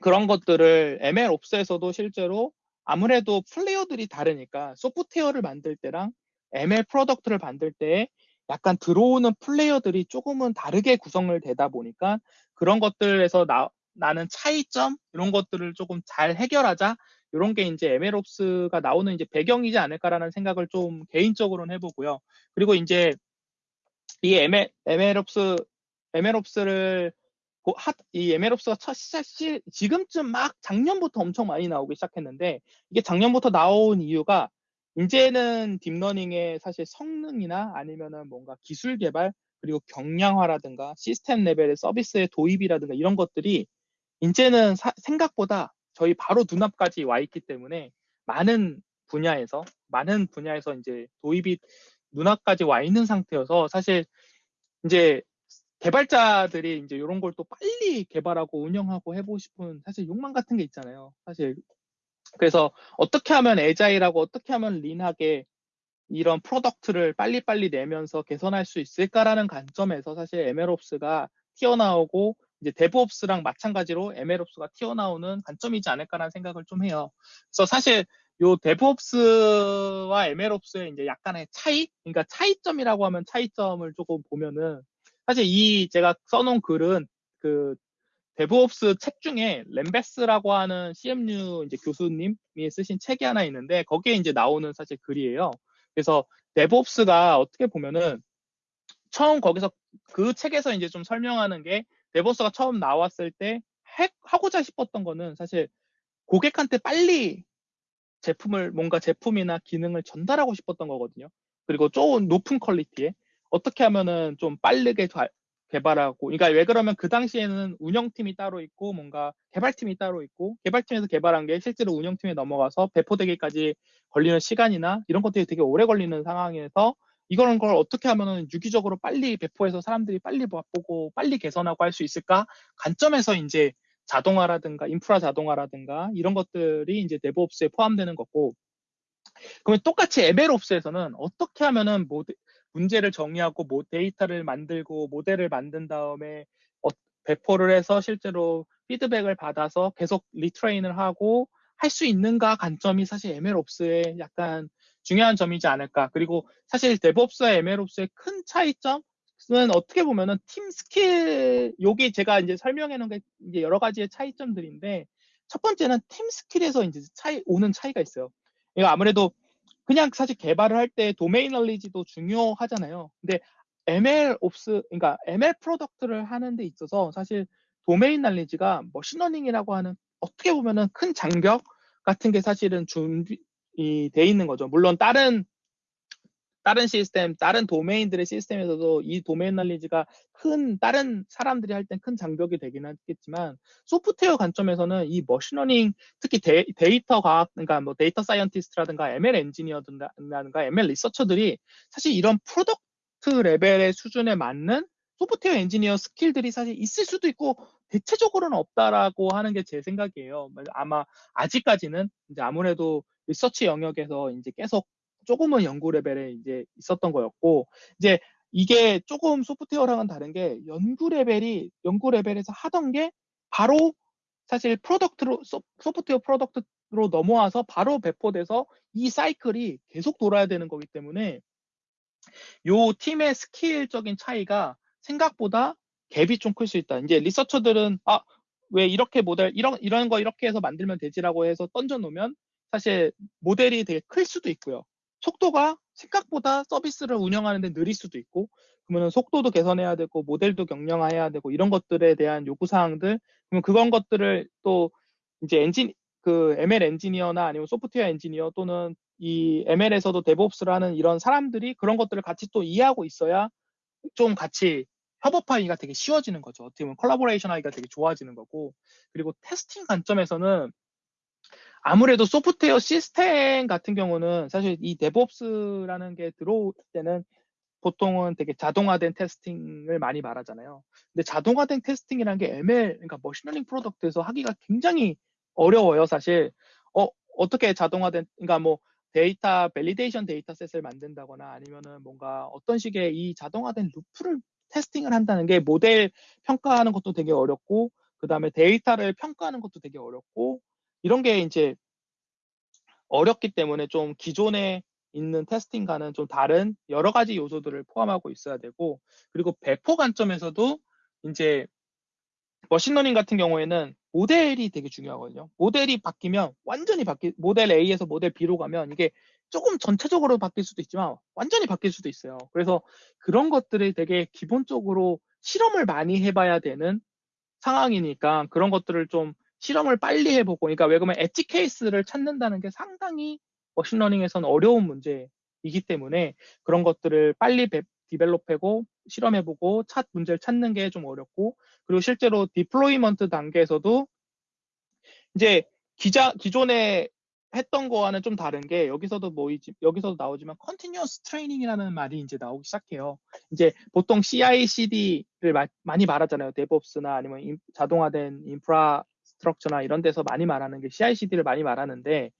그런 것들을 MLOps에서도 실제로 아무래도 플레이어들이 다르니까 소프트웨어를 만들 때랑 ML product를 만들 때 약간 들어오는 플레이어들이 조금은 다르게 구성을 되다 보니까 그런 것들에서 나, 나는 차이점 이런 것들을 조금 잘 해결하자 이런 게 이제 MLOps가 나오는 이제 배경이지 않을까라는 생각을 좀 개인적으로는 해보고요. 그리고 이제 이 ML, MLOps, MLOps를 이 MLOps가 첫 시작 시 지금쯤 막 작년부터 엄청 많이 나오기 시작했는데 이게 작년부터 나온 이유가 이제는 deep learning의 사실 성능이나 아니면은 뭔가 기술 개발 그리고 경량화라든가 시스템 레벨의 서비스의 도입이라든가 이런 것들이 이제는 사, 생각보다 저희 바로 눈앞까지 와 있기 때문에 많은 분야에서 많은 분야에서 이제 도입이 눈앞까지 와 있는 상태여서 사실 이제 개발자들이 이제 이런 걸 또 빨리 개발하고 운영하고 해보고 싶은 사실 욕망 같은 게 있잖아요. 사실 그래서 어떻게 하면 agile하고 어떻게 하면 lean하게 이런 product를 빨리빨리 내면서 개선할 수 있을까라는 관점에서 사실 MLOps가 튀어나오고 이제 DevOps랑 마찬가지로 MLOps가 튀어나오는 관점이지 않을까라는 생각을 좀 해요. 그래서 사실 요 DevOps와 MLOps의 이제 약간의 차이, 그러니까 차이점이라고 하면 차이점을 조금 보면은 사실 이 제가 써놓은 글은 그 DevOps 책 중에 Len Bass라고 하는 CMU 이제 교수님이 쓰신 책이 하나 있는데 거기에 이제 나오는 사실 글이에요. 그래서 DevOps가 어떻게 보면은 처음 거기서 그 책에서 이제 좀 설명하는 게 DevOps가 처음 나왔을 때 해, 하고자 싶었던 거는 사실 고객한테 빨리 제품을 뭔가 제품이나 기능을 전달하고 싶었던 거거든요. 그리고 좋은 높은 퀄리티에 어떻게 하면은 좀 빠르게 개발하고 그러니까 왜 그러면 그 당시에는 운영팀이 따로 있고 뭔가 개발팀이 따로 있고 개발팀에서 개발한 게 실제로 운영팀에 넘어가서 배포되기까지 걸리는 시간이나 이런 것들이 되게 오래 걸리는 상황에서 이런 걸 어떻게 하면은 유기적으로 빨리 배포해서 사람들이 빨리 맛보고 빨리 개선하고 할 수 있을까? 관점에서 이제 자동화라든가 인프라 자동화라든가 이런 것들이 이제 DevOps에 포함되는 거고. 그러면 똑같이 MLOps에서는 어떻게 하면은 문제를 정의하고 모, 데이터를 만들고 모델을 만든 다음에 어, 배포를 해서 실제로 피드백을 받아서 계속 retrain을 하고 할 수 있는가? 관점이 사실 MLOps의 약간 중요한 점이지 않을까. 그리고 사실 DevOps와 MLOps의 큰 차이점은 어떻게 보면은 팀 스킬, 여기 제가 이제 설명해 놓은 게 이제 여러 가지의 차이점들인데 첫 번째는 팀 skill에서 이제 차이, 오는 차이가 있어요. 이거 아무래도 그냥 사실 개발을 할 때 도메인 널리지도 중요하잖아요. 근데 MLOps, 그러니까 ML product를 하는 데 있어서 사실 domain knowledge가 머신러닝이라고 하는 어떻게 보면은 큰 장벽 같은 게 사실은 준비 돼 있는 거죠. 물론 다른 다른 시스템, 다른 도메인들의 시스템에서도 이 domain knowledge가 큰 다른 사람들이 할 땐 큰 장벽이 되긴 하겠지만 소프트웨어 관점에서는 이 머신러닝 특히 데, 이터 과학 그러니까 뭐 data scientist라든가 ML 엔지니어든가 ML 리서처들이 사실 이런 product level의 수준에 맞는 software engineer skill들이 사실 있을 수도 있고 대체적으로는 없다라고 하는 게 제 생각이에요. 아마 아직까지는 이제 아무래도 리서치 영역에서 이제 계속 조금은 연구 레벨에 이제 있었던 거였고 이제 이게 조금 소프트웨어랑은 다른 게 연구 레벨이 연구 레벨에서 하던 게 바로 사실 product로 software product로 넘어와서 바로 배포돼서 이 사이클이 계속 돌아야 되는 거기 때문에 요 팀의 skill적인 차이가 생각보다 갭이 좀 클 수 있다. 이제 researcher들은 아 왜 이렇게 모델 이런 이런 거 이렇게 해서 만들면 되지라고 해서 던져 놓으면 사실 모델이 되게 클 수도 있고요. 속도가 생각보다 서비스를 운영하는데 느릴 수도 있고 그러면 속도도 개선해야 되고 모델도 경량화해야 되고 이런 것들에 대한 요구 사항들 그러면 그런 것들을 또 이제 엔진 그 ML 엔지니어나 아니면 software engineer 또는 이 ML에서도 DevOps를 하는 이런 사람들이 그런 것들을 같이 또 이해하고 있어야 좀 같이 협업하기가 되게 쉬워지는 거죠. 어떻게 보면 컬라보레이션 하기가 되게 좋아지는 거고 그리고 testing 관점에서는 아무래도 소프트웨어 시스템 같은 경우는 사실 이 DevOps라는 게 들어올 때는 보통은 되게 자동화된 testing을 많이 말하잖아요. 근데 자동화된 testing이라는 게 ML, 그러니까 머신러닝 product에서 하기가 굉장히 어려워요, 사실. 어, 어떻게 자동화된, 그러니까 뭐 데이터, validation dataset을 만든다거나 아니면은 뭔가 어떤 식의 이 자동화된 루프를 testing을 한다는 게 모델 평가하는 것도 되게 어렵고, 그 다음에 데이터를 평가하는 것도 되게 어렵고, 이런 게 이제 어렵기 때문에 좀 기존에 있는 testing과는 좀 다른 여러 가지 요소들을 포함하고 있어야 되고 그리고 배포 관점에서도 이제 머신러닝 같은 경우에는 모델이 되게 중요하거든요. 모델이 바뀌면 완전히 바뀌 모델 A에서 모델 B로 가면 이게 조금 전체적으로 바뀔 수도 있지만 완전히 바뀔 수도 있어요. 그래서 그런 것들을 되게 기본적으로 실험을 많이 해봐야 되는 상황이니까 그런 것들을 좀 실험을 빨리 해보고, 그러니까 왜 그러면 edge case를 찾는다는 게 상당히 머신러닝에서는 어려운 문제이기 때문에 그런 것들을 빨리 develop하고 실험해보고 찾 문제를 찾는 게 좀 어렵고 그리고 실제로 deployment 단계에서도 이제 기자 기존에 했던 거와는 좀 다른 게 여기서도 뭐 여기서도 나오지만 continuous training이라는 말이 이제 나오기 시작해요. 이제 보통 CI/CD를 마, 많이 말하잖아요. DevOps나 아니면 인, 자동화된 infrastructure나 이런 데서 많이 말하는 게 CI/CD를 많이 말하는데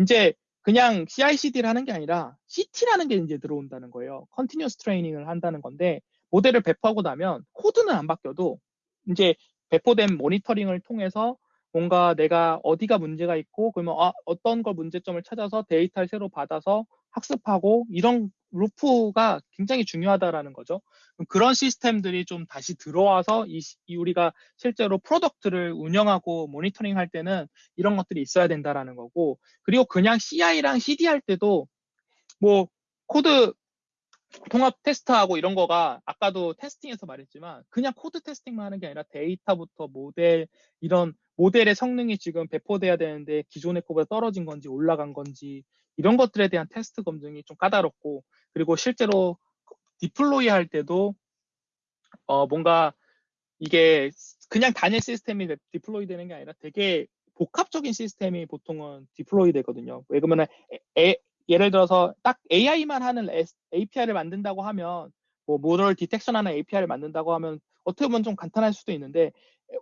이제 그냥 CI/CD를 하는 게 아니라 CT라는 게 이제 들어온다는 거예요. continuous training을 한다는 건데 모델을 배포하고 나면 코드는 안 바뀌어도 이제 배포된 모니터링을 통해서 뭔가 내가 어디가 문제가 있고 그러면 아, 어떤 걸 문제점을 찾아서 데이터를 새로 받아서 학습하고 이런 루프가 굉장히 중요하다라는 거죠. 그런 시스템들이 좀 다시 들어와서 이, 이 우리가 실제로 product를 운영하고 모니터링 할 때는 이런 것들이 있어야 된다라는 거고 그리고 그냥 CI랑 CD 할 때도 뭐 코드 통합 테스트하고 이런 거가 아까도 testing에서 말했지만 그냥 code testing만 하는 게 아니라 데이터부터 모델 이런 모델의 성능이 지금 배포돼야 되는데 기존의 거보다 떨어진 건지 올라간 건지 이런 것들에 대한 테스트 검증이 좀 까다롭고 그리고 실제로 디플로이 할 때도 어 뭔가 이게 그냥 단일 시스템이 디플로이 되는 게 아니라 되게 복합적인 시스템이 보통은 디플로이 되거든요. 왜 그러면 예를 들어서 딱 AI만 하는 API를 만든다고 하면 뭐 모럴 디텍션하는 API를 만든다고 하면 어떻게 보면 좀 간단할 수도 있는데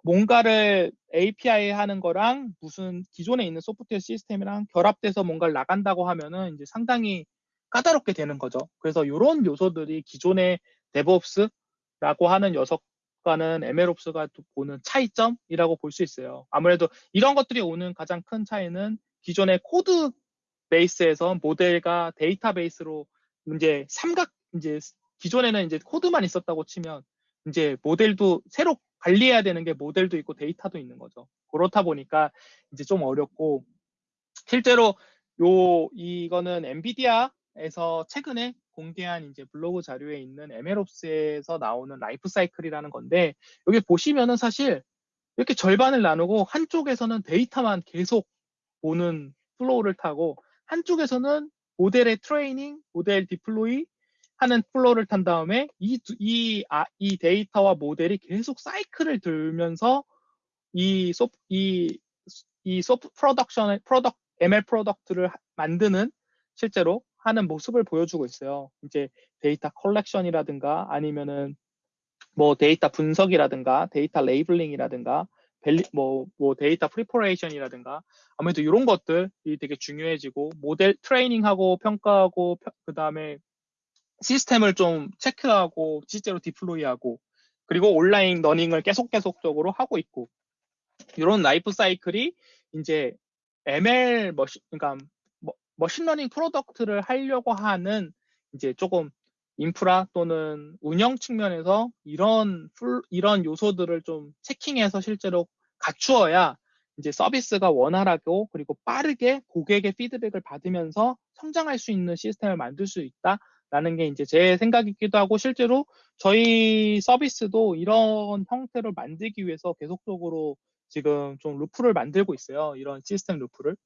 뭔가를 API 하는 거랑 무슨 기존에 있는 소프트웨어 시스템이랑 결합돼서 뭔가를 나간다고 하면은 이제 상당히 까다롭게 되는 거죠. 그래서 이런 요소들이 기존의 DevOps라고 하는 녀석과는 MLOps가 보는 차이점이라고 볼 수 있어요. 아무래도 이런 것들이 오는 가장 큰 차이는 기존의 code base에서 모델과 데이터베이스로 이제 삼각 이제 기존에는 이제 코드만 있었다고 치면 이제 모델도 새로 관리해야 되는 게 모델도 있고 데이터도 있는 거죠. 그렇다 보니까 이제 좀 어렵고 실제로 요 이거는 엔비디아에서 최근에 공개한 이제 블로그 자료에 있는 MLOps에서 나오는 라이프 사이클이라는 건데 여기 보시면은 사실 이렇게 절반을 나누고 한쪽에서는 데이터만 계속 보는 flow를 타고 한쪽에서는 모델의 트레이닝, 모델 deploy 하는 flow를 탄 다음에 이, 이, 아, 이 데이터와 모델이 계속 사이클을 돌면서 이 소, 이, 이 소프 프로덕션, 프로덕, ML 프로덕트를 만드는 실제로 하는 모습을 보여주고 있어요. 이제 데이터 컬렉션이라든가 아니면은 뭐 데이터 분석이라든가 데이터 labeling이라든가 뭐, 뭐 데이터 preparation이라든가 아무래도 이런 것들이 되게 중요해지고 모델 트레이닝하고 평가하고 그 다음에 시스템을 좀 체크하고 실제로 deploy하고 그리고 온라인 learning을 계속 계속적으로 하고 있고 이런 라이프 사이클이 이제 ML machine 그러니까 machine learning product를 하려고 하는 이제 조금 인프라 또는 운영 측면에서 이런 풀, 이런 요소들을 좀 checking해서 실제로 갖추어야 이제 서비스가 원활하고 그리고 빠르게 고객의 피드백을 받으면서 성장할 수 있는 시스템을 만들 수 있다 라는 게 이제 제 생각이기도 하고 실제로 저희 서비스도 이런 형태로 만들기 위해서 계속적으로 지금 좀 루프를 만들고 있어요. 이런 시스템 루프를.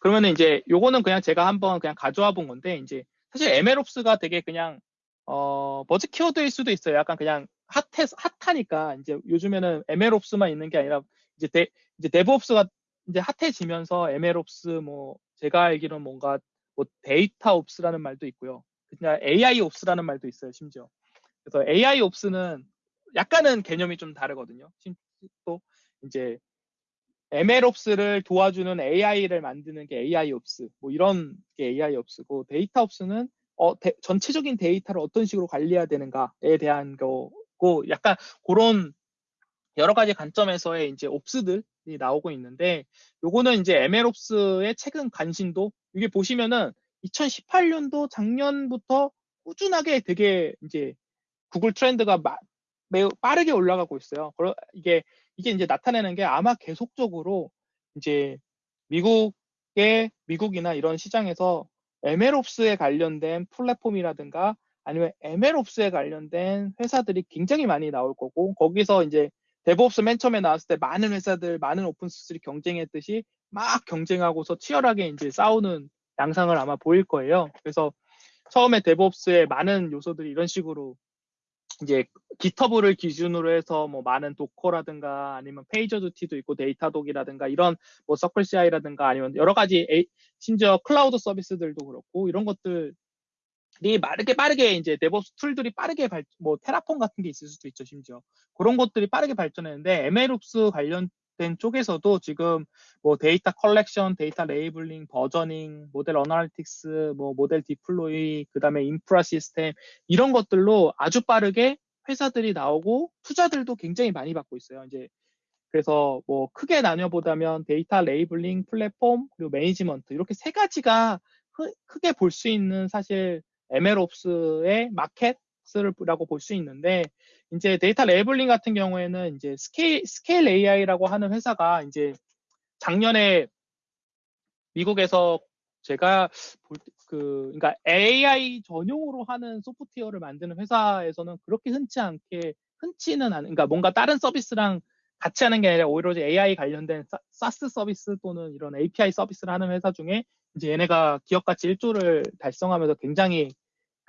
그러면은 이제 요거는 그냥 제가 한번 그냥 가져와 본 건데 이제 사실 MLOps가 되게 그냥 어 버즈 키워드일 수도 있어요. 약간 그냥 핫해 핫하니까 이제 요즘에는 MLOps만 있는 게 아니라 이제 데, 이제 DevOps가 이제 핫해지면서 MLOps 뭐 제가 알기로는 뭔가 뭐 데이터 Ops라는 말도 있고요. 그냥 AI Ops라는 말도 있어요, 심지어. 그래서 AI Ops는 약간은 개념이 좀 다르거든요. 또 이제 MLOps를 도와주는 AI를 만드는 게 AIOps, 뭐 이런 게 AIOps고 데이터 Ops는 어, 데, 전체적인 데이터를 어떤 식으로 관리해야 되는가에 대한 거고 약간 그런 여러 가지 관점에서의 이제 Ops들이 나오고 있는데 요거는 이제 MLOps의 최근 관심도 이게 보시면은 2018년도 작년부터 꾸준하게 되게 이제 구글 트렌드가 마, 매우 빠르게 올라가고 있어요. 이게 이게 이제 나타내는 게 아마 계속적으로 이제 미국의 미국이나 이런 시장에서 MLOps에 관련된 플랫폼이라든가 아니면 MLOps에 관련된 회사들이 굉장히 많이 나올 거고 거기서 이제 DevOps 맨 처음에 나왔을 때 많은 회사들, 많은 open source들이 경쟁했듯이 막 경쟁하고서 치열하게 이제 싸우는 양상을 아마 보일 거예요. 그래서 처음에 DevOps의 많은 요소들이 이런 식으로 이제 GitHub를 기준으로 해서 뭐 많은 Docker라든가 아니면 페이저두티도 있고 Datadog이라든가 이런 뭐 CircleCI라든가 아니면 여러 가지 에이, 심지어 클라우드 서비스들도 그렇고 이런 것들이 빠르게 빠르게 이제 DevOps tool들이 빠르게 발, 뭐 Terraform 같은 게 있을 수도 있죠 심지어 그런 것들이 빠르게 발전했는데 MLOps 관련된 쪽에서도 지금 뭐 데이터 컬렉션, 데이터 labeling, versioning, 모델 analytics, 뭐 모델 deploy, 그다음에 인프라 시스템 이런 것들로 아주 빠르게 회사들이 나오고 투자들도 굉장히 많이 받고 있어요. 이제 그래서 뭐 크게 나뉘어보자면 데이터 labeling, 플랫폼, 그리고 management 이렇게 세 가지가 크게 볼 수 있는 사실 MLOps의 마켓이라고 볼 수 있는데 이제 데이터 labeling 같은 경우에는 이제 Scale Scale AI라고 하는 회사가 이제 작년에 미국에서 제가 그 그러니까 AI 전용으로 하는 소프트웨어를 만드는 회사에서는 그렇게 흔치 않게 흔치는 않은 그러니까 뭔가 다른 서비스랑 같이 하는 게 아니라 오히려 AI 관련된 SaaS 서비스 또는 이런 API 서비스를 하는 회사 중에 이제 얘네가 기업 가치 1조를 달성하면서 굉장히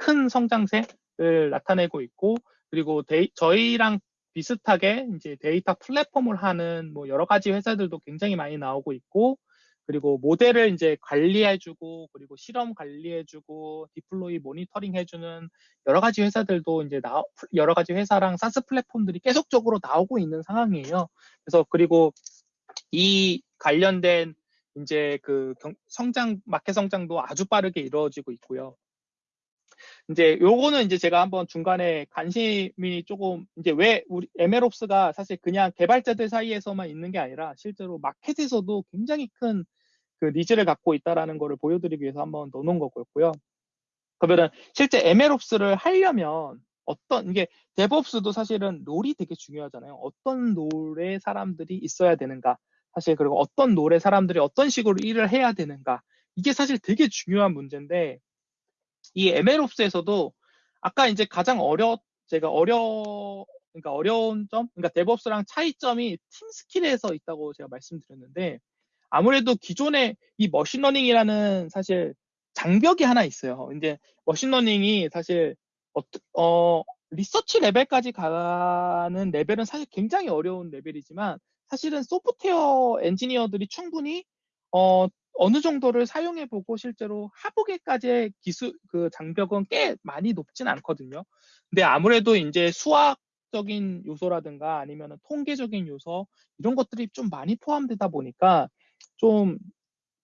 큰 성장세를 나타내고 있고 그리고 데이, 저희랑 비슷하게 이제 데이터 플랫폼을 하는 뭐 여러 가지 회사들도 굉장히 많이 나오고 있고 그리고 모델을 이제 관리해주고 그리고 실험 관리해주고 deploy 모니터링 해주는 여러 가지 회사들도 이제 나 여러 가지 회사랑 SaaS 플랫폼들이 계속적으로 나오고 있는 상황이에요. 그래서 그리고 이 관련된 이제 그 성장 마켓 성장도 아주 빠르게 이루어지고 있고요. 이제 요거는 이제 제가 한번 중간에 관심이 조금 이제 왜 우리 MLOps가 사실 그냥 개발자들 사이에서만 있는 게 아니라 실제로 마켓에서도 굉장히 큰 그 needs를 갖고 있다라는 거를 보여드리기 위해서 한번 넣어놓은 거고요. 그러면은 실제 MLOps를 하려면 어떤 이게 DevOps도 사실은 role이 되게 중요하잖아요. 어떤 role의 사람들이 있어야 되는가 사실 그리고 어떤 role의 사람들이 어떤 식으로 일을 해야 되는가 이게 사실 되게 중요한 문제인데 이 MLOps에서도 아까 이제 가장 어려 제가 어려 그러니까 어려운 점 그러니까 DevOps랑 차이점이 팀 skill에서 있다고 제가 말씀드렸는데 아무래도 기존의 이 machine learning이라는 사실 장벽이 하나 있어요. 이제 machine learning이 사실 어, 어 리서치 레벨까지 가는 레벨은 사실 굉장히 어려운 레벨이지만 사실은 소프트웨어 엔지니어들이 충분히 어, 어느 정도를 사용해보고 실제로 하부계까지의 기술 그 장벽은 꽤 많이 높진 않거든요. 근데 아무래도 이제 수학적인 요소라든가 아니면 통계적인 요소 이런 것들이 좀 많이 포함되다 보니까 좀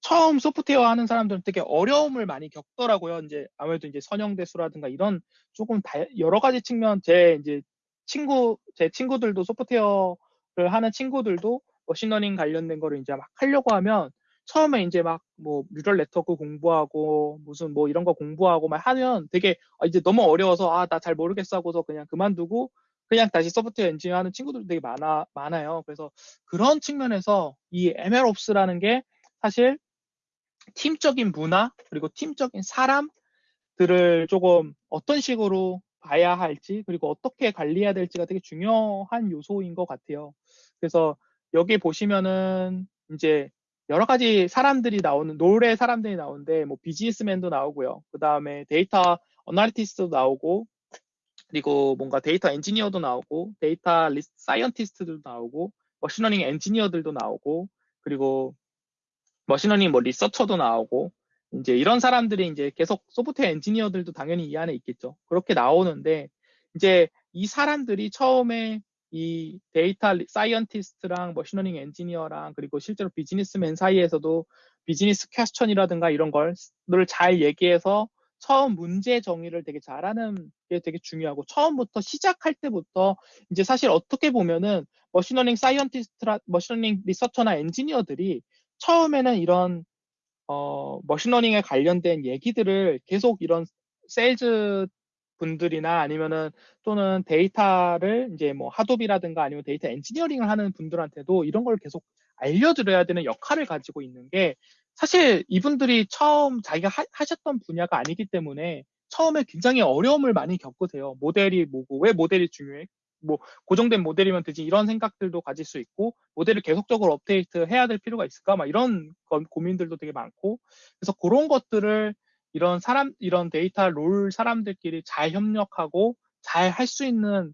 처음 소프트웨어 하는 사람들은 되게 어려움을 많이 겪더라고요. 이제 아무래도 이제 선형대수라든가 이런 조금 다, 여러 가지 측면 제 이제 친구 제 친구들도 소프트웨어를 하는 친구들도 machine learning 관련된 거를 이제 막 하려고 하면 처음에 이제 막 뭐 neural network 공부하고 무슨 뭐 이런 거 공부하고 막 하면 되게 아, 이제 너무 어려워서 아 나 잘 모르겠어 하고서 그냥 그만두고 그냥 다시 소프트웨어 엔지니어 하는 친구들도 되게 많아 많아요. 그래서 그런 측면에서 이 MLOps라는 게 사실 팀적인 문화 그리고 팀적인 사람들을 조금 어떤 식으로 봐야 할지 그리고 어떻게 관리해야 될지가 되게 중요한 요소인 것 같아요. 그래서 여기 보시면은 이제 여러 가지 사람들이 나오는 role의 사람들이 나오는데 뭐 비즈니스맨도 나오고요. 그 다음에 데이터 analytist도 나오고 그리고 뭔가 데이터 엔지니어도 나오고 데이터 scientist들도 나오고 machine learning 엔지니어들도 나오고 그리고 machine learning 뭐 researcher도 나오고 이제 이런 사람들이 이제 계속 소프트웨어 엔지니어들도 당연히 이 안에 있겠죠. 그렇게 나오는데 이제 이 사람들이 처음에 이 데이터 scientist랑 machine learning 엔지니어랑 그리고 실제로 비즈니스맨 사이에서도 비즈니스 question이라든가 이런 걸 잘 얘기해서 처음 문제 정의를 되게 잘하는 게 되게 중요하고 처음부터 시작할 때부터 이제 사실 어떻게 보면은 머신러닝 사이언티스트라 머신러닝 리서처나 엔지니어들이 처음에는 이런 어 machine learning에 관련된 얘기들을 계속 이런 세일즈 분들이나 아니면은 또는 데이터를 이제 뭐 하둡이라든가 아니면 데이터 엔지니어링을 하는 분들한테도 이런 걸 계속 알려드려야 되는 역할을 가지고 있는 게 사실 이분들이 처음 자기가 하, 셨던 분야가 아니기 때문에 처음에 굉장히 어려움을 많이 겪으세요. 모델이 뭐고 왜 모델이 중요해? 뭐 고정된 모델이면 되지 이런 생각들도 가질 수 있고 모델을 계속적으로 업데이트 해야 될 필요가 있을까? 막 이런 고민들도 되게 많고 그래서 그런 것들을 이런 사람, 이런 데이터 role 사람들끼리 잘 협력하고 잘 할 수 있는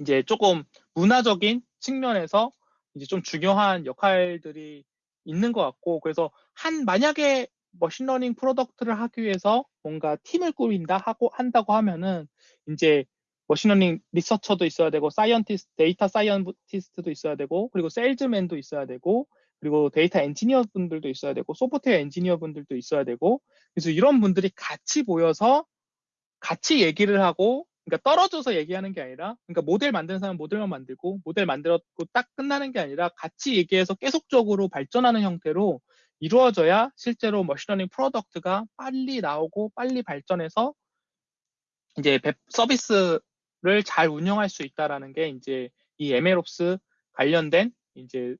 이제 조금 문화적인 측면에서 이제 좀 중요한 역할들이 있는 것 같고 그래서 한 만약에 machine learning product를 하기 위해서 뭔가 팀을 꾸린다 하고 한다고 하면은 이제 machine learning researcher도 있어야 되고 scientist 데이터 scientist도 있어야 되고 그리고 세일즈맨도 있어야 되고 그리고 데이터 엔지니어 분들도 있어야 되고 소프트웨어 엔지니어 분들도 있어야 되고 그래서 이런 분들이 같이 모여서 같이 얘기를 하고 그러니까 떨어져서 얘기하는 게 아니라 그러니까 모델 만드는 사람은 모델만 만들고 모델 만들었고 딱 끝나는 게 아니라 같이 얘기해서 계속적으로 발전하는 형태로 이루어져야 실제로 machine learning product가 빨리 나오고 빨리 발전해서 이제 서비스를 잘 운영할 수 있다라는 게 이제 이 MLOps 관련된 이제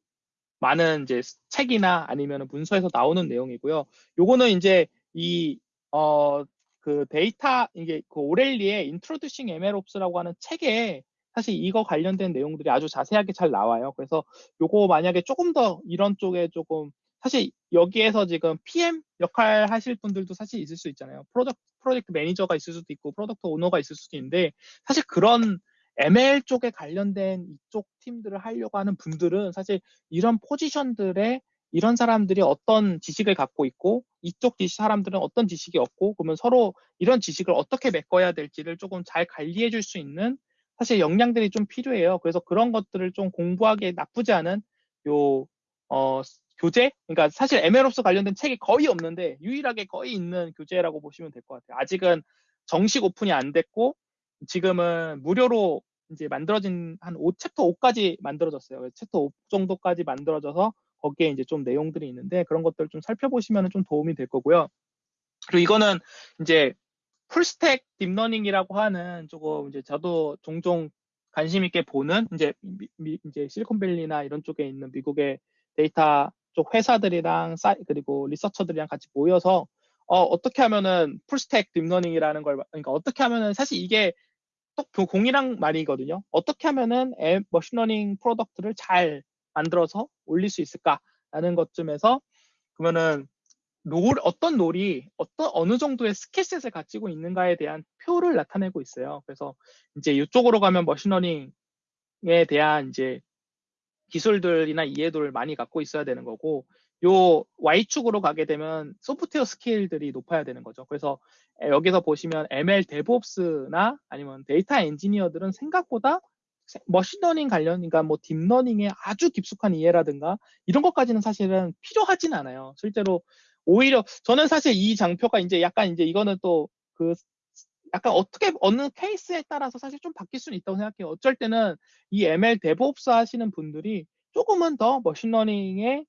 많은 이제 책이나 아니면 문서에서 나오는 내용이고요. 요거는 이제 이, 어, 그 데이터, 이게 그 O'Reilly의 Introducing MLOps라고 하는 책에 사실 이거 관련된 내용들이 아주 자세하게 잘 나와요. 그래서 요거 만약에 조금 더 이런 쪽에 조금 사실 여기에서 지금 PM 역할 하실 분들도 사실 있을 수 있잖아요. 프로젝트, 프로젝트 매니저가 있을 수도 있고, product owner가 있을 수도 있는데, 사실 그런 ML 쪽에 관련된 이쪽 팀들을 하려고 하는 분들은 사실 이런 포지션들에 이런 사람들이 어떤 지식을 갖고 있고 이쪽 사람들은 어떤 지식이 없고 그러면 서로 이런 지식을 어떻게 메꿔야 될지를 조금 잘 관리해 줄 수 있는 사실 역량들이 좀 필요해요. 그래서 그런 것들을 좀 공부하기에 나쁘지 않은 요 어, 교재? 그러니까 사실 MLOps 관련된 책이 거의 없는데 유일하게 거의 있는 교재라고 보시면 될 것 같아요. 아직은 정식 오픈이 안 됐고 지금은 무료로 이제 만들어진 한 5, 챕터 5까지 만들어졌어요. 챕터 5 정도까지 만들어져서 거기에 이제 좀 내용들이 있는데 그런 것들 좀 살펴보시면 좀 도움이 될 거고요. 그리고 이거는 이제 full stack deep learning이라고 하는 조금 이제 저도 종종 관심 있게 보는 이제 미, 이제 실리콘밸리나 이런 쪽에 있는 미국의 데이터 쪽 회사들이랑 사이 그리고 researcher들이랑 같이 모여서 어, 어떻게 하면은 full stack deep learning이라는 걸 그러니까 어떻게 하면은 사실 이게 또 공이랑 말이거든요. 어떻게 하면은 앱 machine learning product를 잘 만들어서 올릴 수 있을까라는 것쯤에서 그러면은 role 어떤 role이 어떤 어느 정도의 skill set을 가지고 있는가에 대한 표를 나타내고 있어요. 그래서 이제 이쪽으로 가면 machine learning에 대한 이제 기술들이나 이해도를 많이 갖고 있어야 되는 거고 요 Y축으로 가게 되면 소프트웨어 skill들이 높아야 되는 거죠. 그래서 여기서 보시면 ML DevOps나 아니면 데이터 엔지니어들은 생각보다 machine learning 관련, 그러니까 뭐 deep learning에 아주 깊숙한 이해라든가 이런 것까지는 사실은 필요하진 않아요. 실제로 오히려 저는 사실 이 장표가 이제 약간 이제 이거는 또 그 약간 어떻게 어느 케이스에 따라서 사실 좀 바뀔 수는 있다고 생각해요. 어쩔 때는 이 ML DevOps 하시는 분들이 조금은 더 machine learning에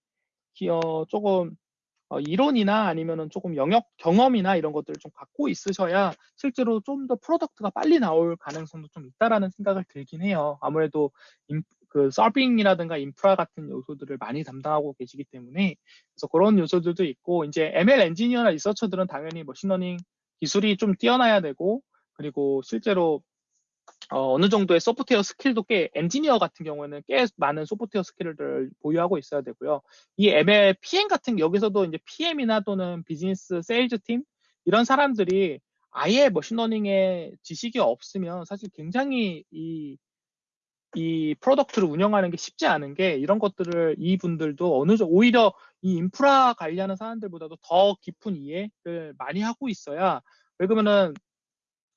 어, 조금 어, 이론이나 아니면은 조금 영역 경험이나 이런 것들을 좀 갖고 있으셔야 실제로 좀 더 product가 빨리 나올 가능성도 좀 있다라는 생각을 들긴 해요. 아무래도 인, 그 serving이라든가 인프라 같은 요소들을 많이 담당하고 계시기 때문에 그래서 그런 요소들도 있고 이제 ML 엔지니어나 researcher들은 당연히 machine learning 기술이 좀 뛰어나야 되고 그리고 실제로 어, 느 정도의 소프트웨어 skill도 꽤 엔지니어 같은 경우에는 꽤 많은 소프트웨어 skill을 보유하고 있어야 되고요. 이 ML PM 같은 여기서도 이제 PM이나 또는 비즈니스 세일즈 팀 이런 사람들이 아예 machine learning의 지식이 없으면 사실 굉장히 이, 이 product를 운영하는 게 쉽지 않은 게 이런 것들을 이분들도 어느 정도 오히려 이 인프라 관리하는 사람들보다도 더 깊은 이해를 많이 하고 있어야 왜 그러면은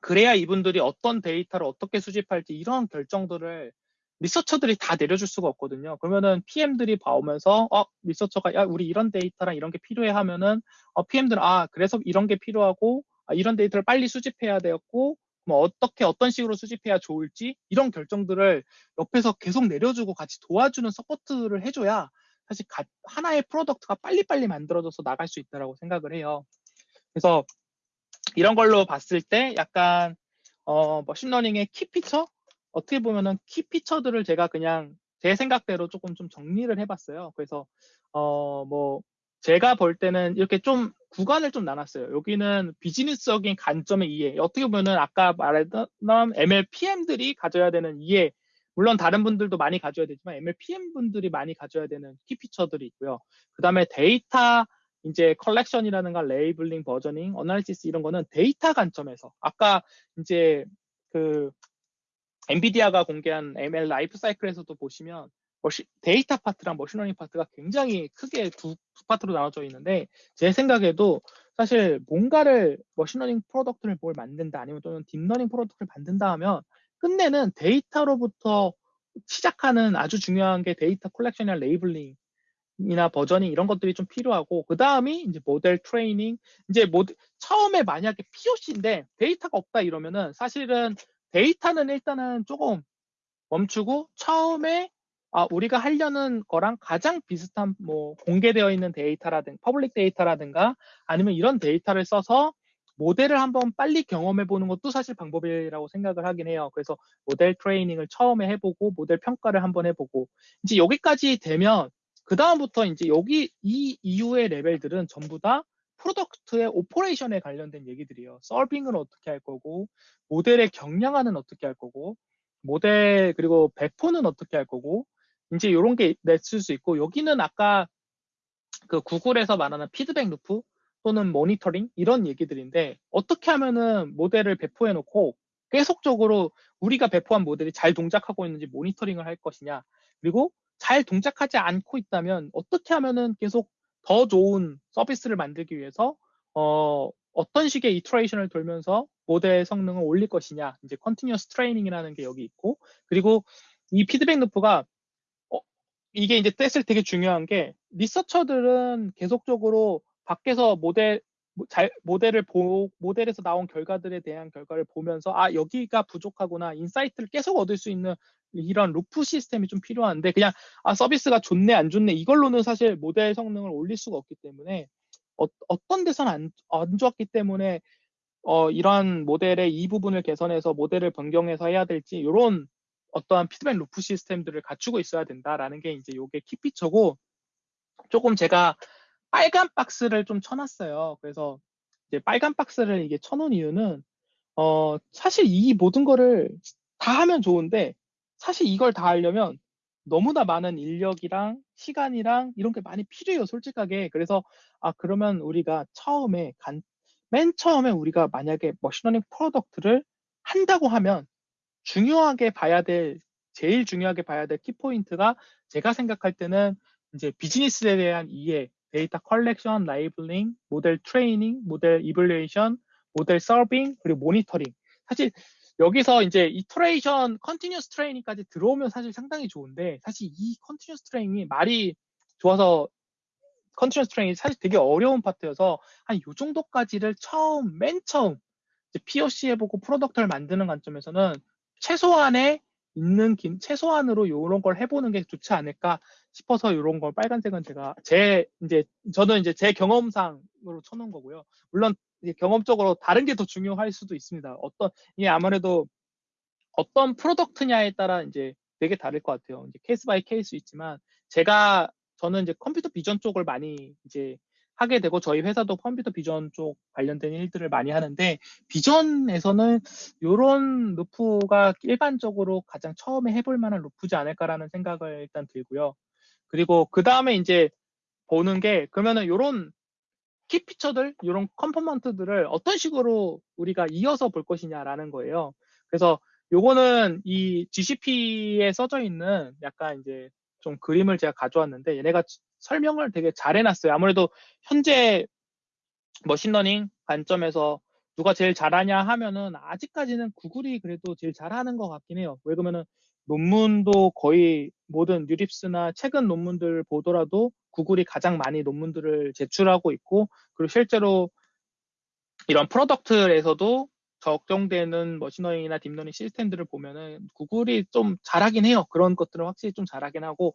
그래야 이분들이 어떤 데이터를 어떻게 수집할지 이런 결정들을 리서처들이 다 내려줄 수가 없거든요. 그러면은 PM들이 봐오면서 어 리서처가 야 우리 이런 데이터랑 이런 게 필요해 하면은 어 PM들은 아 그래서 이런 게 필요하고 아, 이런 데이터를 빨리 수집해야 되었고 뭐 어떻게 어떤 식으로 수집해야 좋을지 이런 결정들을 옆에서 계속 내려주고 같이 도와주는 support를 해줘야 사실 가, 하나의 product가 빨리빨리 만들어져서 나갈 수 있다라고 생각을 해요. 그래서 이런 걸로 봤을 때 약간 어, machine learning의 key feature 어떻게 보면은 key feature들을 제가 그냥 제 생각대로 조금 좀 정리를 해봤어요. 그래서 어 뭐 제가 볼 때는 이렇게 좀 구간을 좀 나눴어요. 여기는 비즈니스적인 관점의 이해. 어떻게 보면은 아까 말했던 ML PM들이 가져야 되는 이해. 물론 다른 분들도 많이 가져야 되지만 ML PM 분들이 많이 가져야 되는 key feature들이 있고요. 그 다음에 데이터 이제 컬렉션이라는 가 labeling, versioning, analysis 이런 거는 데이터 관점에서 아까 이제 그 엔비디아가 공개한 ML 라이프 사이클에서도 보시면 머시, 데이터 파트랑 machine learning 파트가 굉장히 크게 두, 두 파트로 나눠져 있는데 제 생각에도 사실 뭔가를 machine learning product를 뭘 만든다 아니면 또는 deep learning product를 만든다 하면 끝내는 데이터로부터 시작하는 아주 중요한 게 data collection이나 labeling이나 versioning 이런 것들이 좀 필요하고 그 다음이 이제 model training 이제 모델 처음에 만약에 POC인데 데이터가 없다 이러면은 사실은 데이터는 일단은 조금 멈추고 처음에 아, 우리가 하려는 거랑 가장 비슷한 뭐 공개되어 있는 데이터라든가 public data라든가 아니면 이런 데이터를 써서 모델을 한번 빨리 경험해 보는 것도 사실 방법이라고 생각을 하긴 해요. 그래서 model training을 처음에 해보고 모델 평가를 한번 해보고 이제 여기까지 되면 그 다음부터 이제 여기 이 이후의 레벨들은 전부 다 product의 operation에 관련된 얘기들이에요. serving을 어떻게 할 거고 모델의 경량화는 어떻게 할 거고 모델 그리고 배포는 어떻게 할 거고 이제 이런 게 있을 수 있고 여기는 아까 그 구글에서 말하는 feedback loop 또는 모니터링 이런 얘기들인데 어떻게 하면은 모델을 배포해 놓고 계속적으로 우리가 배포한 모델이 잘 동작하고 있는지 모니터링을 할 것이냐 그리고 잘 동작하지 않고 있다면 어떻게 하면은 계속 더 좋은 서비스를 만들기 위해서 어, 어떤 식의 iteration을 돌면서 모델 성능을 올릴 것이냐. 이제 continuous training이라는 게 여기 있고. 그리고 이 feedback loop가 어, 이게 이제 뗐을 되게 중요한 게 researcher들은 계속적으로 밖에서 모델 잘 모델을 보 모델에서 나온 결과들에 대한 결과를 보면서 아 여기가 부족하구나. insight를 계속 얻을 수 있는 이런 loop 시스템이 좀 필요한데 그냥 아 서비스가 좋네 안 좋네 이걸로는 사실 모델 성능을 올릴 수가 없기 때문에 어, 떤 데서는 안, 안 좋았기 때문에 어, 이러한 모델의 이 부분을 개선해서 모델을 변경해서 해야 될지 이런 어떠한 feedback loop 시스템들을 갖추고 있어야 된다라는 게 이제 이게 key feature고 조금 제가 빨간 박스를 좀 쳐놨어요. 그래서 이제 빨간 박스를 이게 쳐놓은 이유는 어, 사실 이 모든 거를 다 하면 좋은데 사실 이걸 다 하려면 너무나 많은 인력이랑 시간이랑 이런 게 많이 필요해요, 솔직하게. 그래서 아 그러면 우리가 처음에 간, 맨 처음에 우리가 만약에 machine learning product를 한다고 하면 중요하게 봐야 될 제일 중요하게 봐야 될 key point가 제가 생각할 때는 이제 비즈니스에 대한 이해, data collection, labeling, model training, model evaluation, model serving, 그리고 모니터링. 사실 여기서 이제 iteration continuous training까지 들어오면 사실 상당히 좋은데 사실 이 continuous training이 말이 좋아서 continuous training이 사실 되게 어려운 파트여서 한이 정도까지를 처음 맨 처음 POC 해보고 product를 만드는 관점에서는 최소한의 있는 긴 최소한으로 이런 걸 해보는 게 좋지 않을까 싶어서 이런 걸 빨간색은 제가 제 이제 저는 이제 제 경험상으로 쳐놓은 거고요. 물론 경험적으로 다른 게 더 중요할 수도 있습니다. 어떤 이게 아무래도 어떤 product냐에 따라 이제 되게 다를 것 같아요. 이제 case by case 있지만 제가 저는 이제 computer vision 쪽을 많이 이제 하게 되고 저희 회사도 computer vision 쪽 관련된 일들을 많이 하는데 vision에서는 이런 loop가 일반적으로 가장 처음에 해볼 만한 loop지 않을까라는 생각을 일단 들고요. 그리고 그 다음에 이제 보는 게 그러면은 이런 key feature들 이런 component들을 어떤 식으로 우리가 이어서 볼 것이냐라는 거예요. 그래서 요거는 이 GCP에 써져 있는 약간 이제 좀 그림을 제가 가져왔는데 얘네가 설명을 되게 잘 해놨어요. 아무래도 현재 machine learning 관점에서 누가 제일 잘하냐 하면은 아직까지는 구글이 그래도 제일 잘하는 것 같긴 해요. 왜 그러면은 논문도 거의 모든 NeurIPS나 최근 논문들 보더라도 구글이 가장 많이 논문들을 제출하고 있고 그리고 실제로 이런 product에서도 적용되는 machine learning이나 deep learning 시스템들을 보면은 구글이 좀 잘하긴 해요. 그런 것들은 확실히 좀 잘하긴 하고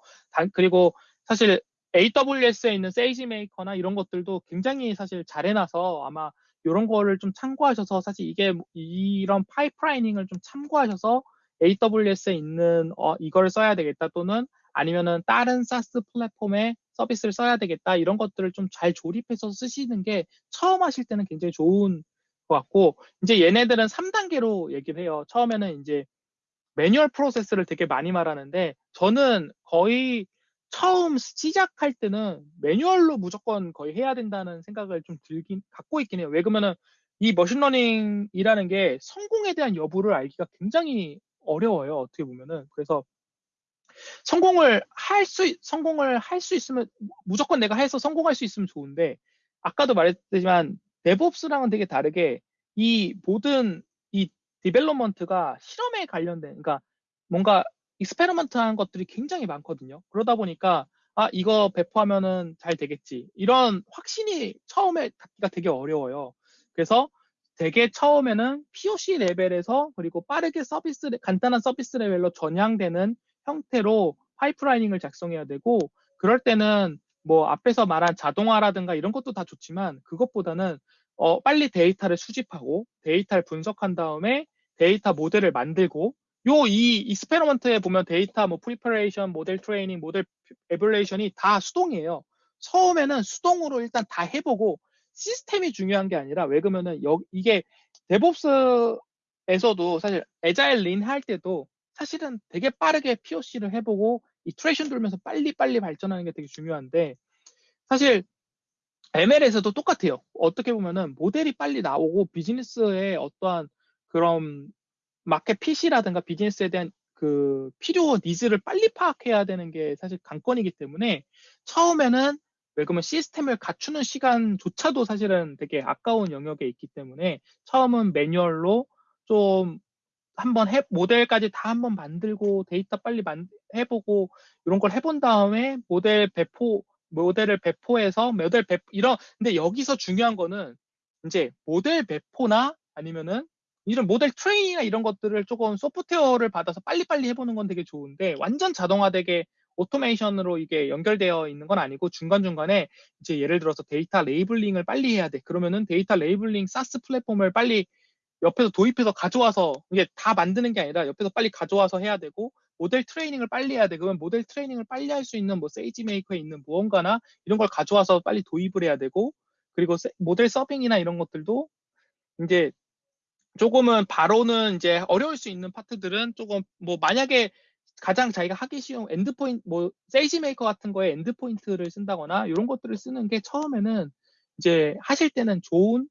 그리고 사실 AWS에 있는 세이지 메이커나 이런 것들도 굉장히 사실 잘 해놔서 아마 이런 거를 좀 참고하셔서 사실 이게 이런 파이프라이닝을 좀 참고하셔서 AWS에 있는 어, 이걸 써야 되겠다 또는 아니면은 다른 사스 플랫폼에 서비스를 써야 되겠다 이런 것들을 좀 잘 조립해서 쓰시는 게 처음 하실 때는 굉장히 좋은 것 같고 이제 얘네들은 3단계로 얘기를 해요. 처음에는 이제 manual process를 되게 많이 말하는데 저는 거의 처음 시작할 때는 manual로 무조건 거의 해야 된다는 생각을 좀 들긴 갖고 있긴 해요. 왜 그러면은 이 machine learning이라는 게 성공에 대한 여부를 알기가 굉장히 어려워요. 어떻게 보면은 그래서 성공을 할 수 성공을 할 수 있으면 무조건 내가 해서 성공할 수 있으면 좋은데 아까도 말했지만 DevOps랑은 되게 다르게 이 모든 이 development가 실험에 관련된 그러니까 뭔가 experiment한 것들이 굉장히 많거든요. 그러다 보니까 아 이거 배포하면은 잘 되겠지 이런 확신이 처음에 갖기가 되게 어려워요. 그래서 되게 처음에는 POC 레벨에서 그리고 빠르게 서비스, 간단한 서비스 레벨로 전향되는 형태로 pipeline을 작성해야 되고, 그럴 때는 뭐 앞에서 말한 자동화라든가 이런 것도 다 좋지만 그것보다는 어, 빨리 데이터를 수집하고 데이터를 분석한 다음에 데이터 모델을 만들고 요이 experiment에 보면 데이터 뭐 preparation, model training, model evaluation이 다 수동이에요. 처음에는 수동으로 일단 다 해보고 시스템이 중요한 게 아니라 왜 그러면은 여, 이게 DevOps에서도 사실 agile lean 할 때도 사실은 되게 빠르게 POC를 해보고 iteration 돌면서 빨리빨리 발전하는 게 되게 중요한데 사실 ML에서도 똑같아요. 어떻게 보면은 모델이 빨리 나오고 비즈니스의 어떠한 그런 market fit이라든가 비즈니스에 대한 그 필요 needs를 빨리 파악해야 되는 게 사실 관건이기 때문에 처음에는 왜 그러면 시스템을 갖추는 시간조차도 사실은 되게 아까운 영역에 있기 때문에 처음은 매뉴얼로 좀 한번 해, 모델까지 다 한번 만들고 데이터 빨리 만, 해보고 이런 걸 해본 다음에 모델 배포, 모델을 배포해서 모델 배포, 이런, 근데 여기서 중요한 거는 이제 모델 배포나 아니면은 이런 모델 트레이닝이나 이런 것들을 조금 소프트웨어를 받아서 빨리빨리 해보는 건 되게 좋은데 완전 자동화되게 automation으로 이게 연결되어 있는 건 아니고 중간중간에 이제 예를 들어서 data labeling을 빨리 해야 돼. 그러면은 data labeling SaaS platform을 빨리 옆에서 도입해서 가져와서 이게 다 만드는 게 아니라 옆에서 빨리 가져와서 해야 되고 model training을 빨리 해야 돼. 그러면 model training을 빨리 할 수 있는 뭐 SageMaker에 있는 무언가나 이런 걸 가져와서 빨리 도입을 해야 되고 그리고 model serving이나 이런 것들도 이제 조금은 바로는 이제 어려울 수 있는 파트들은 조금 뭐 만약에 가장 자기가 하기 쉬운 endpoint, 뭐, SageMaker 같은 거에 endpoint를 쓴다거나 이런 것들을 쓰는 게 처음에는 이제 하실 때는 좋은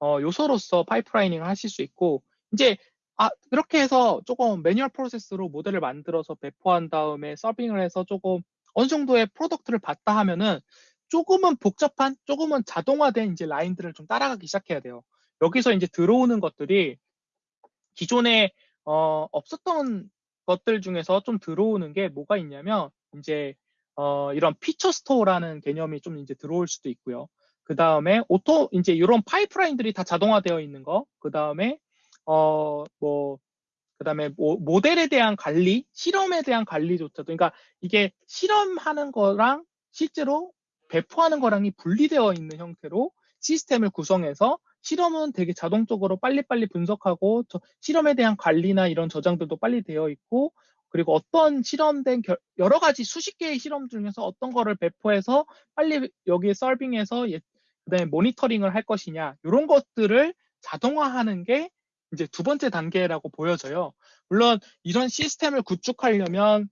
어, 요소로서 pipelining을 하실 수 있고 이제 아, 그렇게 해서 조금 매뉴얼 프로세스로 모델을 만들어서 배포한 다음에 serving을 해서 조금 어느 정도의 product를 봤다 하면은 조금은 복잡한, 조금은 자동화된 이제 라인들을 좀 따라가기 시작해야 돼요. 여기서 이제 들어오는 것들이 기존에 어, 없었던 것들 중에서 좀 들어오는 게 뭐가 있냐면 이제 어, 이런 feature store라는 개념이 좀 이제 들어올 수도 있고요. 그 다음에 auto 이제 이런 파이프라인들이 다 자동화되어 있는 거. 그 다음에 어 뭐 그다음에 모, 델에 대한 관리, 실험에 대한 관리조차도 그러니까 이게 실험하는 거랑 실제로 배포하는 거랑이 분리되어 있는 형태로 시스템을 구성해서 실험은 되게 자동적으로 빨리빨리 분석하고 실험에 대한 관리나 이런 저장들도 빨리 되어 있고 그리고 어떤 실험된 결, 여러 가지 수십 개의 실험 중에서 어떤 거를 배포해서 빨리 여기에 서빙해서 예, 그다음에 모니터링을 할 것이냐 이런 것들을 자동화하는 게 이제 두 번째 단계라고 보여져요. 물론 이런 시스템을 구축하려면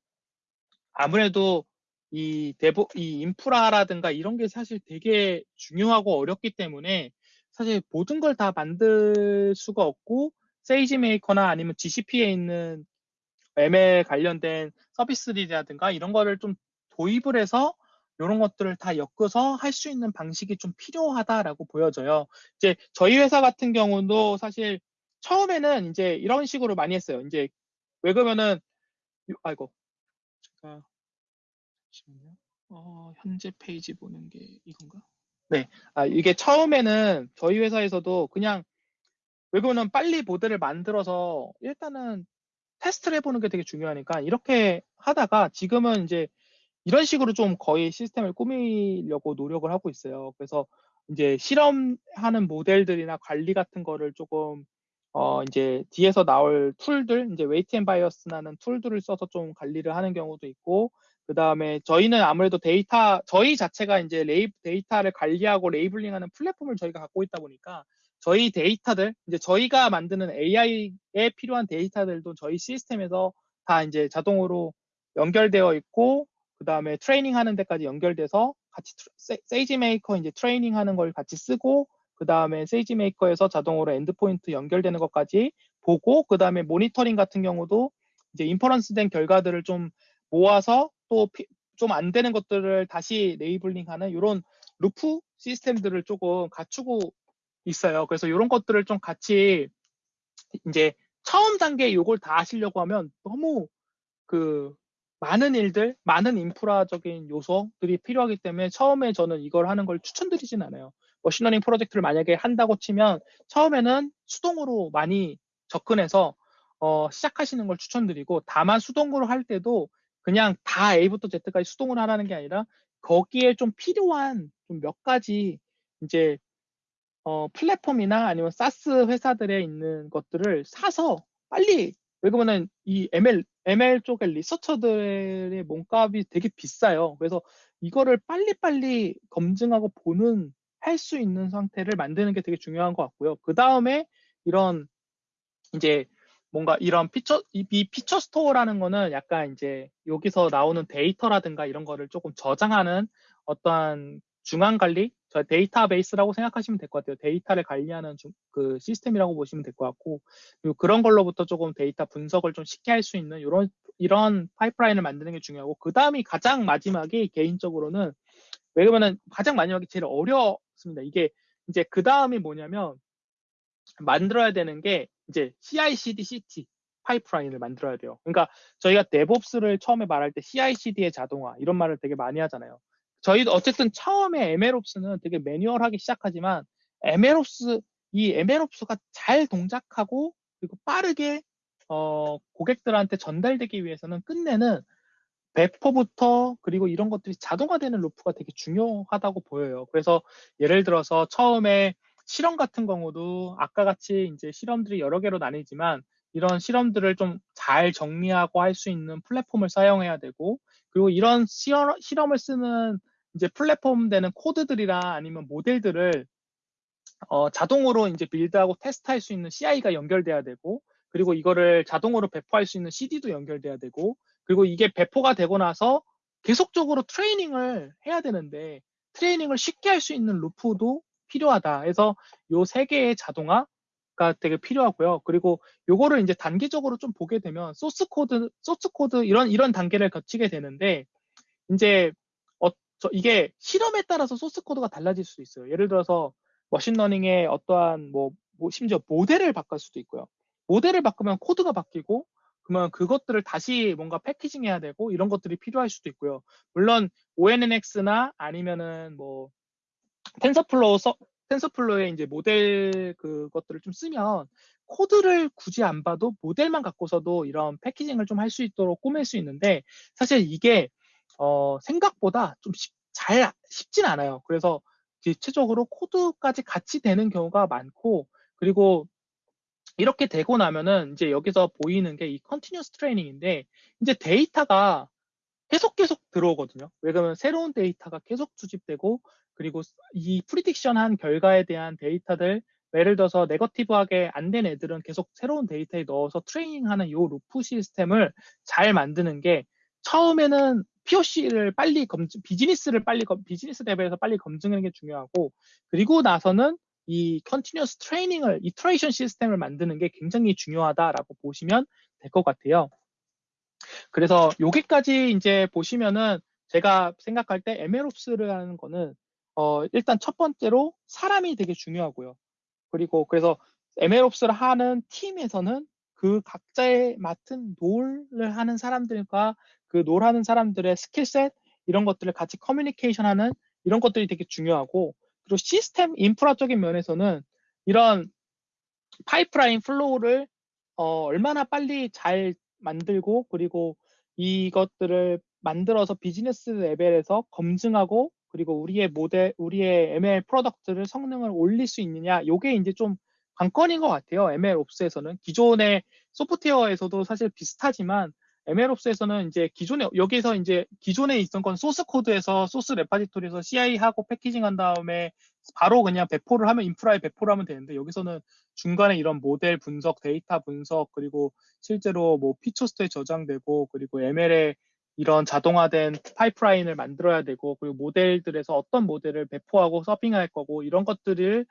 아무래도 이 대보 이 인프라라든가 이런 게 사실 되게 중요하고 어렵기 때문에 사실 모든 걸 다 만들 수가 없고 세이지 메이커나 아니면 GCP에 있는 ML 관련된 서비스들이라든가 이런 거를 좀 도입을 해서 이런 것들을 다 엮어서 할 수 있는 방식이 좀 필요하다라고 보여져요. 이제 저희 회사 같은 경우도 사실 처음에는 이제 이런 식으로 많이 했어요. 이제 왜 그러면은 아이고 제가 잠시만요. 어, 현재 페이지 보는 게 이건가? 네. 아, 이게 처음에는 저희 회사에서도 그냥 왜 그러면 빨리 모델을 만들어서 일단은 테스트를 해보는 게 되게 중요하니까 이렇게 하다가 지금은 이제 이런 식으로 좀 거의 시스템을 꾸미려고 노력을 하고 있어요. 그래서 이제 실험하는 모델들이나 관리 같은 거를 조금 어 이제 뒤에서 나올 툴들 이제 Weights & Biases라는 툴들을 써서 좀 관리를 하는 경우도 있고 그 다음에 저희는 아무래도 데이터, 저희 자체가 이제 레이, 데이터를 관리하고 labeling하는 플랫폼을 저희가 갖고 있다 보니까 저희 데이터들, 이제 저희가 만드는 AI에 필요한 데이터들도 저희 시스템에서 다 이제 자동으로 연결되어 있고, 그 다음에 트레이닝 하는 데까지 연결돼서 같이 SageMaker 이제 트레이닝 하는 걸 같이 쓰고, 그 다음에 SageMaker에서 자동으로 endpoint 연결되는 것까지 보고, 그 다음에 모니터링 같은 경우도 이제 inference 된 결과들을 좀 모아서 또 좀 안 되는 것들을 다시 labeling하는 이런 루프 시스템들을 조금 갖추고 있어요. 그래서 이런 것들을 좀 같이 이제 처음 단계 이걸 다 하시려고 하면 너무 그 많은 일들, 많은 인프라적인 요소들이 필요하기 때문에 처음에 저는 이걸 하는 걸 추천드리진 않아요. 머신러닝 프로젝트를 만약에 한다고 치면 처음에는 수동으로 많이 접근해서 어, 시작하시는 걸 추천드리고 다만 수동으로 할 때도 그냥 다 A부터 Z까지 수동으로 하라는 게 아니라 거기에 좀 필요한 좀 몇 가지 이제 어, 플랫폼이나 아니면 사스 회사들에 있는 것들을 사서 빨리 왜 그러면은 이 ML ML 쪽의 리서처들의 몸값이 되게 비싸요. 그래서 이거를 빨리빨리 검증하고 보는 할 수 있는 상태를 만드는 게 되게 중요한 것 같고요. 그 다음에 이런 이제 뭔가 이런 feature 이, 이 feature store라는 거는 약간 이제 여기서 나오는 데이터라든가 이런 거를 조금 저장하는 어떠한 중앙 관리, 저 데이터베이스라고 생각하시면 될 것 같아요. 데이터를 관리하는 중, 그 시스템이라고 보시면 될 것 같고, 그리고 그런 걸로부터 조금 데이터 분석을 좀 쉽게 할 수 있는 이런 이런 파이프라인을 만드는 게 중요하고, 그 다음이 가장 마지막이 개인적으로는 왜냐면은 가장 마지막이 제일 어렵습니다. 이게 이제 그 다음이 뭐냐면 만들어야 되는 게 이제 CI/CD, CT 파이프라인을 만들어야 돼요. 그러니까 저희가 DevOps를 처음에 말할 때 CI/CD의 자동화 이런 말을 되게 많이 하잖아요. 저희도 어쨌든 처음에 MLOps는 되게 매뉴얼하게 시작하지만 MLOps 이 MLOps가 잘 동작하고 그리고 빠르게 어, 고객들한테 전달되기 위해서는 끝내는 배포부터 그리고 이런 것들이 자동화되는 루프가 되게 중요하다고 보여요. 그래서 예를 들어서 처음에 실험 같은 경우도 아까 같이 이제 실험들이 여러 개로 나뉘지만 이런 실험들을 좀 잘 정리하고 할 수 있는 플랫폼을 사용해야 되고 그리고 이런 실험, 실험을 쓰는 이제 플랫폼 되는 코드들이나 아니면 모델들을 어, 자동으로 이제 빌드하고 테스트할 수 있는 CI가 연결돼야 되고 그리고 이거를 자동으로 배포할 수 있는 CD도 연결돼야 되고 그리고 이게 배포가 되고 나서 계속적으로 트레이닝을 해야 되는데 트레이닝을 쉽게 할 수 있는 루프도 필요하다. 해서 요 세 개의 자동화 가 되게 필요하고요. 그리고 요거를 이제 단계적으로 좀 보게 되면 소스 코드, 소스 코드 이런 이런 단계를 거치게 되는데 이제 어, 저 이게 실험에 따라서 소스 코드가 달라질 수 있어요. 예를 들어서 머신러닝의 어떠한 뭐, 뭐 심지어 모델을 바꿀 수도 있고요. 모델을 바꾸면 코드가 바뀌고 그러면 그것들을 다시 뭔가 packaging해야 되고 이런 것들이 필요할 수도 있고요. 물론 ONNX나 아니면은 뭐 TensorFlow 서, TensorFlow의 이제 모델 그것들을 좀 쓰면 코드를 굳이 안 봐도 모델만 갖고서도 이런 packaging을 좀 할 수 있도록 꾸밀 수 있는데 사실 이게 어, 생각보다 좀 쉽, 잘 쉽진 않아요. 그래서 대체적으로 코드까지 같이 되는 경우가 많고 그리고 이렇게 되고 나면은 이제 여기서 보이는 게 이 continuous training인데 이제 데이터가 계속 계속 들어오거든요. 왜냐면 새로운 데이터가 계속 수집되고 그리고 이 prediction 한 결과에 대한 데이터들 예를 들어서 negative하게 안 된 애들은 계속 새로운 데이터에 넣어서 트레이닝하는 이 루프 시스템을 잘 만드는 게 처음에는 POC를 빨리 검증, 비즈니스를 빨리 비즈니스 레벨에서 빨리 검증하는 게 중요하고 그리고 나서는 이 continuous training을 iteration 시스템을 만드는 게 굉장히 중요하다라고 보시면 될 것 같아요. 그래서 여기까지 이제 보시면은 제가 생각할 때 MLOps를 하는 거는 어 일단 첫 번째로 사람이 되게 중요하고요. 그리고 그래서 MLOps를 하는 팀에서는 그 각자의 맡은 role을 하는 사람들과 그 role 하는 사람들의 skill set 이런 것들을 같이 커뮤니케이션 하는 이런 것들이 되게 중요하고 그리고 시스템 인프라적인 면에서는 이런 파이프라인 flow를 어, 얼마나 빨리 잘 만들고 그리고 이것들을 만들어서 비즈니스 레벨에서 검증하고 그리고 우리의 모델, 우리의 ML product를 성능을 올릴 수 있느냐, 요게 이제 좀 관건인 것 같아요. MLOps에서는 기존의 소프트웨어에서도 사실 비슷하지만 MLOps에서는 이제 기존에 여기서 이제 기존에 있던 건 소스 코드에서 source repository에서 CI 하고 packaging 한 다음에 바로 그냥 배포를 하면 인프라에 배포를 하면 되는데 여기서는 중간에 이런 모델 분석, 데이터 분석 그리고 실제로 뭐 피처스트에 저장되고 그리고 ML에 이런 자동화된 파이프라인을 만들어야 되고 그리고 모델들에서 어떤 모델을 배포하고 serving할 거고 이런 것들을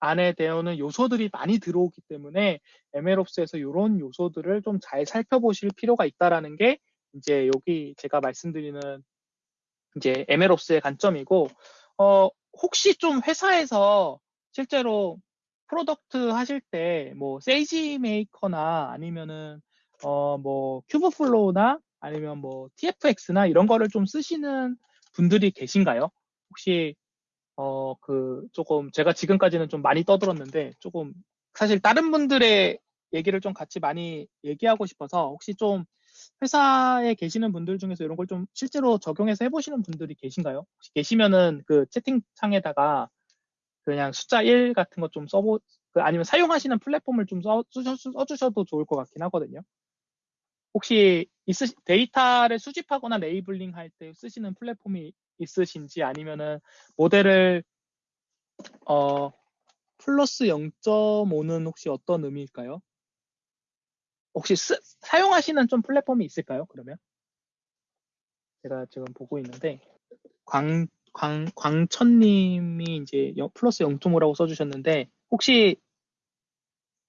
안에 되어오는 요소들이 많이 들어오기 때문에 MLOps에서 이런 요소들을 좀 잘 살펴보실 필요가 있다라는 게 이제 여기 제가 말씀드리는 이제 MLOps의 관점이고 어 혹시 좀 회사에서 실제로 product 하실 때 뭐 SageMaker나 아니면은 어 뭐 Kubeflow나 아니면 뭐 TFX나 이런 거를 좀 쓰시는 분들이 계신가요? 혹시 어 그 조금 제가 지금까지는 좀 많이 떠들었는데 조금 사실 다른 분들의 얘기를 좀 같이 많이 얘기하고 싶어서 혹시 좀 회사에 계시는 분들 중에서 이런 걸 좀 실제로 적용해서 해보시는 분들이 계신가요? 혹시 계시면은 그 채팅창에다가 그냥 숫자 1 같은 거 좀 써보, 그 아니면 사용하시는 플랫폼을 좀 써, 써주셔도 좋을 것 같긴 하거든요. 혹시 있으, 데이터를 수집하거나 labeling 할 때 쓰시는 플랫폼이 있으신지 아니면은 모델을 어 플러스 0.5는 혹시 어떤 의미일까요? 혹시 쓰, 사용하시는 좀 플랫폼이 있을까요? 그러면 제가 지금 보고 있는데 광, 광, 광천님이 이제 플러스 0.5라고 써주셨는데 혹시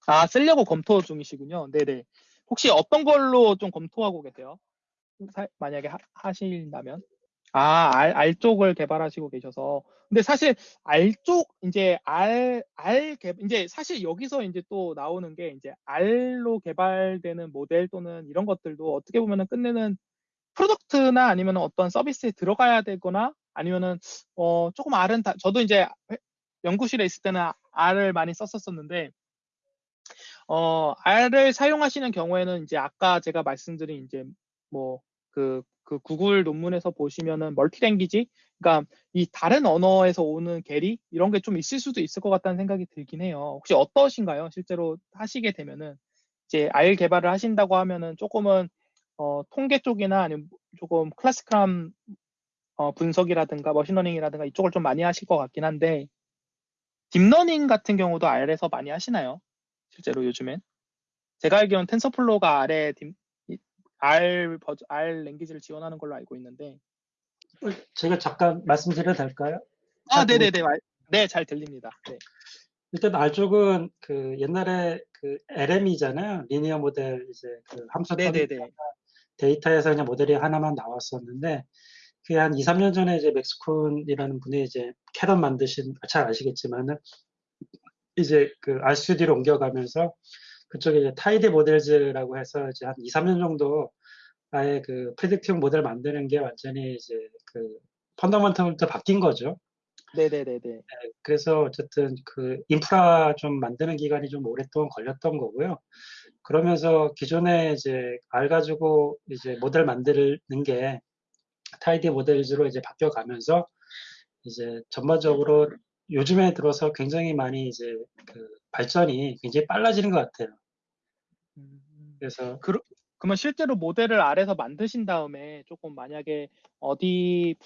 아 쓰려고 검토 중이시군요. 네네. 혹시 어떤 걸로 좀 검토하고 계세요? 사, 만약에 하, 하신다면? 아, R, R 쪽을 개발하시고 계셔서. 근데 사실 R 쪽, 이제 R, R 개, 이제 사실 여기서 이제 또 나오는 게 이제 R로 개발되는 모델 또는 이런 것들도 어떻게 보면은 끝에는 product나 아니면 어떤 서비스에 들어가야 되거나 아니면은, 어, 조금 R은 다, 저도 이제 연구실에 있을 때는 R을 많이 썼었었는데, 어, R을 사용하시는 경우에는 이제 아까 제가 말씀드린 이제 뭐, 그, 그 구글 논문에서 보시면은 멀티랭귀지, 그러니까 이 다른 언어에서 오는 계리 이런 게 좀 있을 수도 있을 것 같다는 생각이 들긴 해요. 혹시 어떠신가요? 실제로 하시게 되면은 이제 R 개발을 하신다고 하면은 조금은 어, 통계 쪽이나 아니면 조금 클래스크람 어, 분석이라든가 머신러닝이라든가 이쪽을 좀 많이 하실 것 같긴 한데 딥러닝 같은 경우도 R에서 많이 하시나요? 실제로 요즘엔 제가 알기로는 TensorFlow가 R에 deep, R 버전, R 랭귀지를 지원하는 걸로 알고 있는데. 제가 잠깐 말씀드려도 될까요? 아, 네네 네. 네, 잘 들립니다. 네. 일단 R 쪽은 그 옛날에 그 LM이잖아요. linear model 이제 그 함수 네네네. 데이터에서 그냥 모델이 하나만 나왔었는데 그게 한 2, 3년 전에 이제 Max Kuhn이라는 분이 이제 caret 만드신 잘 아시겠지만은 이제 그 RStudio로 옮겨가면서 그쪽에 이제 tidymodels라고 해서 이제 한 2, 3년 정도 아예 그 predictive model 만드는 게 완전히 이제 그 fundamental부터 바뀐 거죠. 네네네네. 네, 그래서 어쨌든 그 인프라 좀 만드는 기간이 좀 오랫동안 걸렸던 거고요. 그러면서 기존에 이제 R 가지고 이제 모델 만드는 게 tidymodels로 이제 바뀌어 가면서 이제 전반적으로 요즘에 들어서 굉장히 많이 이제 그 발전이 굉장히 빨라지는 것 같아요. 그래서 그, 그러면 실제로 모델을 R에서 만드신 다음에 조금 만약에 어디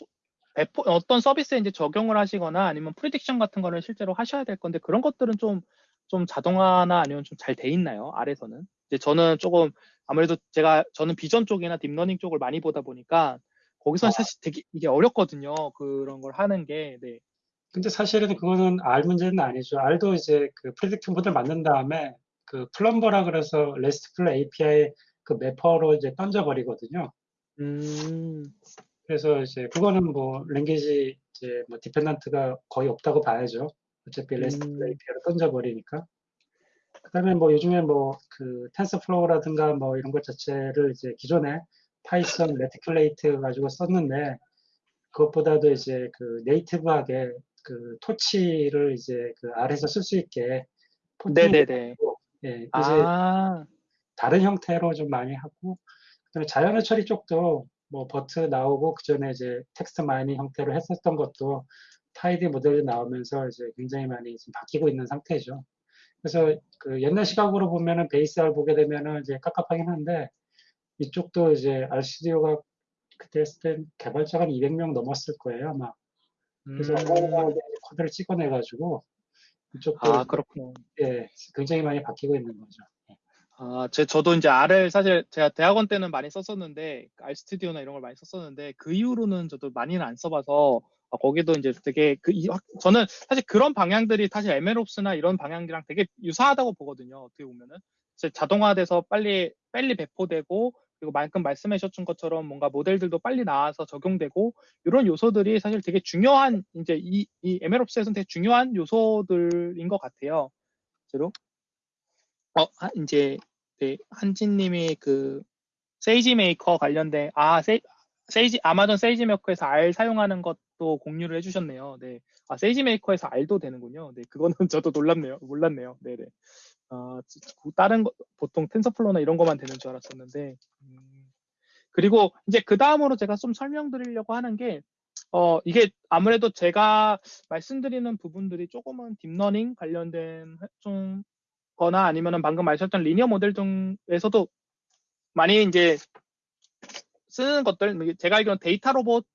배포, 어떤 서비스에 이제 적용을 하시거나 아니면 prediction 같은 거를 실제로 하셔야 될 건데 그런 것들은 좀, 좀 자동화나 아니면 좀 잘 돼 있나요? R에서는? 이제 저는 조금 아무래도 제가 저는 비전 쪽이나 딥러닝 쪽을 많이 보다 보니까 거기서 는 아. 사실 되게 이게 어렵거든요. 그런 걸 하는 게. 네. 근데 사실은 그거는 R 문제는 아니죠. R도 이제 그 predict model 만든 다음에 그 plumber라 그래서 RESTful API 그 wrapper로 이제 던져버리거든요. 음. 그래서 이제 그거는 뭐 language 이제 뭐 dependent가 거의 없다고 봐야죠. 어차피 RESTful 음. API로 던져버리니까. 그다음에 뭐 요즘에 뭐 그 TensorFlow라든가 뭐 이런 것 자체를 이제 기존에 Python reticulate 가지고 썼는데 그것보다도 이제 그 native하게 그 torch를 이제 그 R에서 쓸 수 있게 네네네. 예, 이제 아. 다른 형태로 좀 많이 하고 그다음에 자연어 처리 쪽도 뭐 BERT 나오고 그 전에 이제 text mining 형태로 했었던 것도 tidymodel이 나오면서 이제 굉장히 많이 지금 바뀌고 있는 상태죠. 그래서 그 옛날 시각으로 보면은 base R 보게 되면은 이제 깝깝하긴 한데 이쪽도 이제 RStudio가 그때 했을 땐 개발자가 200명 넘었을 거예요 아마. 그래서 음. 코드를 찍어내가지고 이쪽도 아 그렇군요. 예, 굉장히 많이 바뀌고 있는 거죠. 예. 아, 제, 저도 이제 R을 사실 제가 대학원 때는 많이 썼었는데, RStudio나 이런 걸 많이 썼었는데, 그 이후로는 저도 많이는 안 써봐서, 아, 거기도 이제 되게, 그, 이, 저는 사실 그런 방향들이 사실 MLOps나 이런 방향이랑 되게 유사하다고 보거든요. 어떻게 보면은. 자동화돼서 빨리, 빨리 배포되고, 그리고 말씀해 주신 것처럼 뭔가 모델들도 빨리 나와서 적용되고 이런 요소들이 사실 되게 중요한 이제 이, 이 MLOps에서는 되게 중요한 요소들인 것 같아요. 실제로. 어, 이제 네, 한진님이 그 세이지 메이커 관련된 아 세, 세이지 아마존 세이지 메이커에서 R 사용하는 것도 공유를 해주셨네요. 네, 아 세이지 메이커에서 R도 되는군요. 네, 그거는 저도 놀랐네요. 몰랐네요. 네네. 네. 아 다른 거 보통 텐서플로나 이런 것만 되는 줄 알았었는데. 음, 그리고 이제 그 다음으로 제가 좀 설명드리려고 하는 게 어, 이게 아무래도 제가 말씀드리는 부분들이 조금은 딥러닝 관련된 좀 거나 아니면은 방금 말씀하셨던 linear 모델 중에서도 많이 이제 쓰는 것들 제가 알기로는 데이터 로봇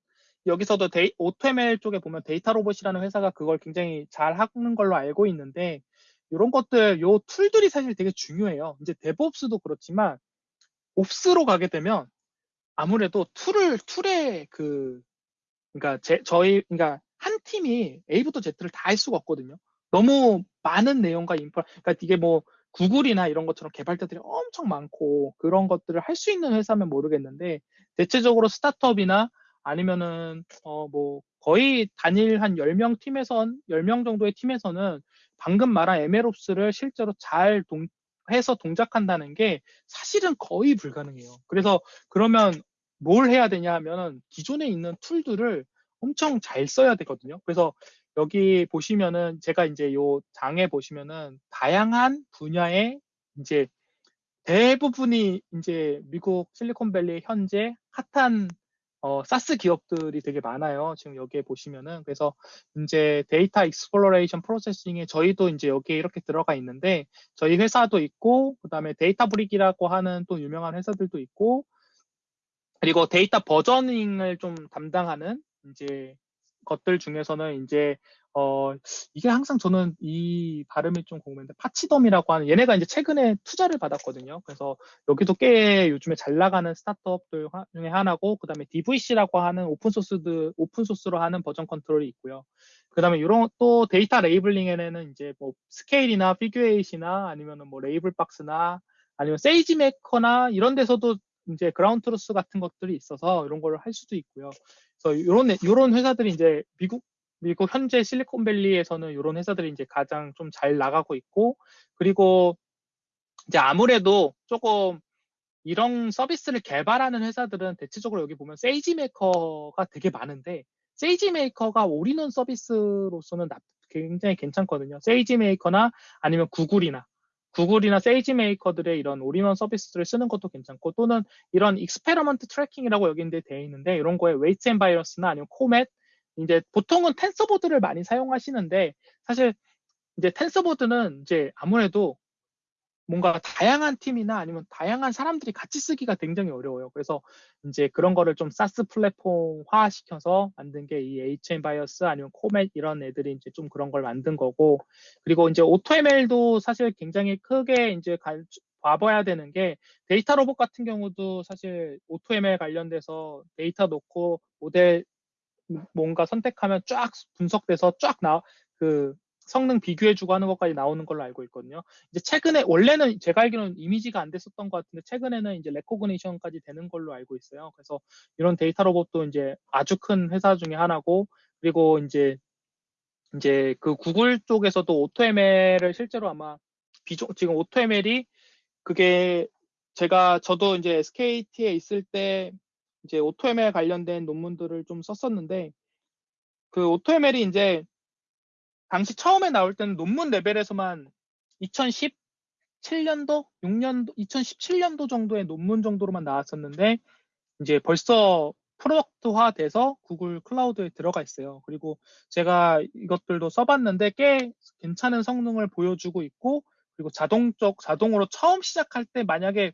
여기서도 데이, AutoML 쪽에 보면 데이터 로봇이라는 회사가 그걸 굉장히 잘 하는 걸로 알고 있는데 이런 것들 요 툴들이 사실 되게 중요해요. 이제 DevOps도 그렇지만 Ops로 가게 되면 아무래도 툴을 툴의 그 제, 저희 그러니까 한 팀이 A부터 Z를 다 할 수가 없거든요. 너무 많은 내용과 인프 그러니까 이게 뭐 구글이나 이런 것처럼 개발자들이 엄청 많고 그런 것들을 할 수 있는 회사면 모르겠는데 대체적으로 스타트업이나 아니면은 어 뭐 거의 단일 한 10명 팀에선 10명 정도의 팀에서는 방금 말한 MLOps를 실제로 잘 동, 해서 동작한다는 게 사실은 거의 불가능해요. 그래서 그러면 뭘 해야 되냐 하면 기존에 있는 툴들을 엄청 잘 써야 되거든요. 그래서 여기 보시면은 제가 이제 요 장에 보시면은 다양한 분야의 이제 대부분이 이제 미국 실리콘밸리 현재 핫한 어, SaaS 기업들이 되게 많아요. 지금 여기에 보시면은. 그래서 이제 data exploration processing에 저희도 이제 여기에 이렇게 들어가 있는데 저희 회사도 있고, 그 다음에 데이터 브릭이라고 하는 또 유명한 회사들도 있고, 그리고 데이터 versioning을 좀 담당하는 이제 것들 중에서는 이제 어 이게 항상 저는 이 발음이 좀 궁금한데 Pachyderm이라고 하는 얘네가 이제 최근에 투자를 받았거든요. 그래서 여기도 꽤 요즘에 잘 나가는 스타트업들 중에 하나고 그 다음에 DVC라고 하는 오픈 소스드 오픈 소스로 하는 version control이 있고요. 그 다음에 이런 또 데이터 labeling에는 이제 뭐 Scale이나 Figure Eight이나 아니면은 뭐 Labelbox나 아니면 세이지 메이커나 이런 데서도 이제 Ground Truth 같은 것들이 있어서 이런 걸할 수도 있고요. 그래서 이런 이런 회사들이 이제 미국 미국 현재 실리콘밸리에서는 이런 회사들이 이제 가장 좀 잘 나가고 있고 그리고 이제 아무래도 조금 이런 서비스를 개발하는 회사들은 대체적으로 여기 보면 세이지 메이커가 되게 많은데 세이지 메이커가 올인원 서비스로서는 굉장히 괜찮거든요. 세이지 메이커나 아니면 구글이나 구글이나 세이지 메이커들의 이런 올인원 서비스를 쓰는 것도 괜찮고 또는 이런 experiment tracking이라고 여기인데 되어 있는데 이런 거에 웨이트 앤 바이러스나 아니면 Comet 이제 보통은 TensorBoard를 많이 사용하시는데 사실 이제 TensorBoard는 이제 아무래도 뭔가 다양한 팀이나 아니면 다양한 사람들이 같이 쓰기가 굉장히 어려워요. 그래서 이제 그런 거를 좀 SaaS 플랫폼화 시켜서 만든 게 이 HM 바이어스 아니면 Comet 이런 애들이 이제 좀 그런 걸 만든 거고 그리고 이제 AutoML도 사실 굉장히 크게 이제 봐봐야 되는 게 데이터 로봇 같은 경우도 사실 AutoML 관련돼서 데이터 놓고 모델 뭔가 선택하면 쫙 분석돼서 쫙 나, 그 성능 비교해주고 하는 것까지 나오는 걸로 알고 있거든요. 이제 최근에 원래는 제가 알기로는 이미지가 안 됐었던 것 같은데 최근에는 이제 recognition까지 되는 걸로 알고 있어요. 그래서 이런 데이터 로봇도 이제 아주 큰 회사 중에 하나고 그리고 이제 이제 그 구글 쪽에서도 AutoML을 실제로 아마 비전 지금 AutoML이 그게 제가 저도 이제 SKT에 있을 때 이제 AutoML 관련된 논문들을 좀 썼었는데 그 AutoML이 이제 당시 처음에 나올 때는 논문 레벨에서만 2017년도, 6년도, 2017년도 정도의 논문 정도로만 나왔었는데 이제 벌써 product화 돼서 구글 클라우드에 들어가 있어요. 그리고 제가 이것들도 써봤는데 꽤 괜찮은 성능을 보여주고 있고 그리고 자동적 자동으로 처음 시작할 때 만약에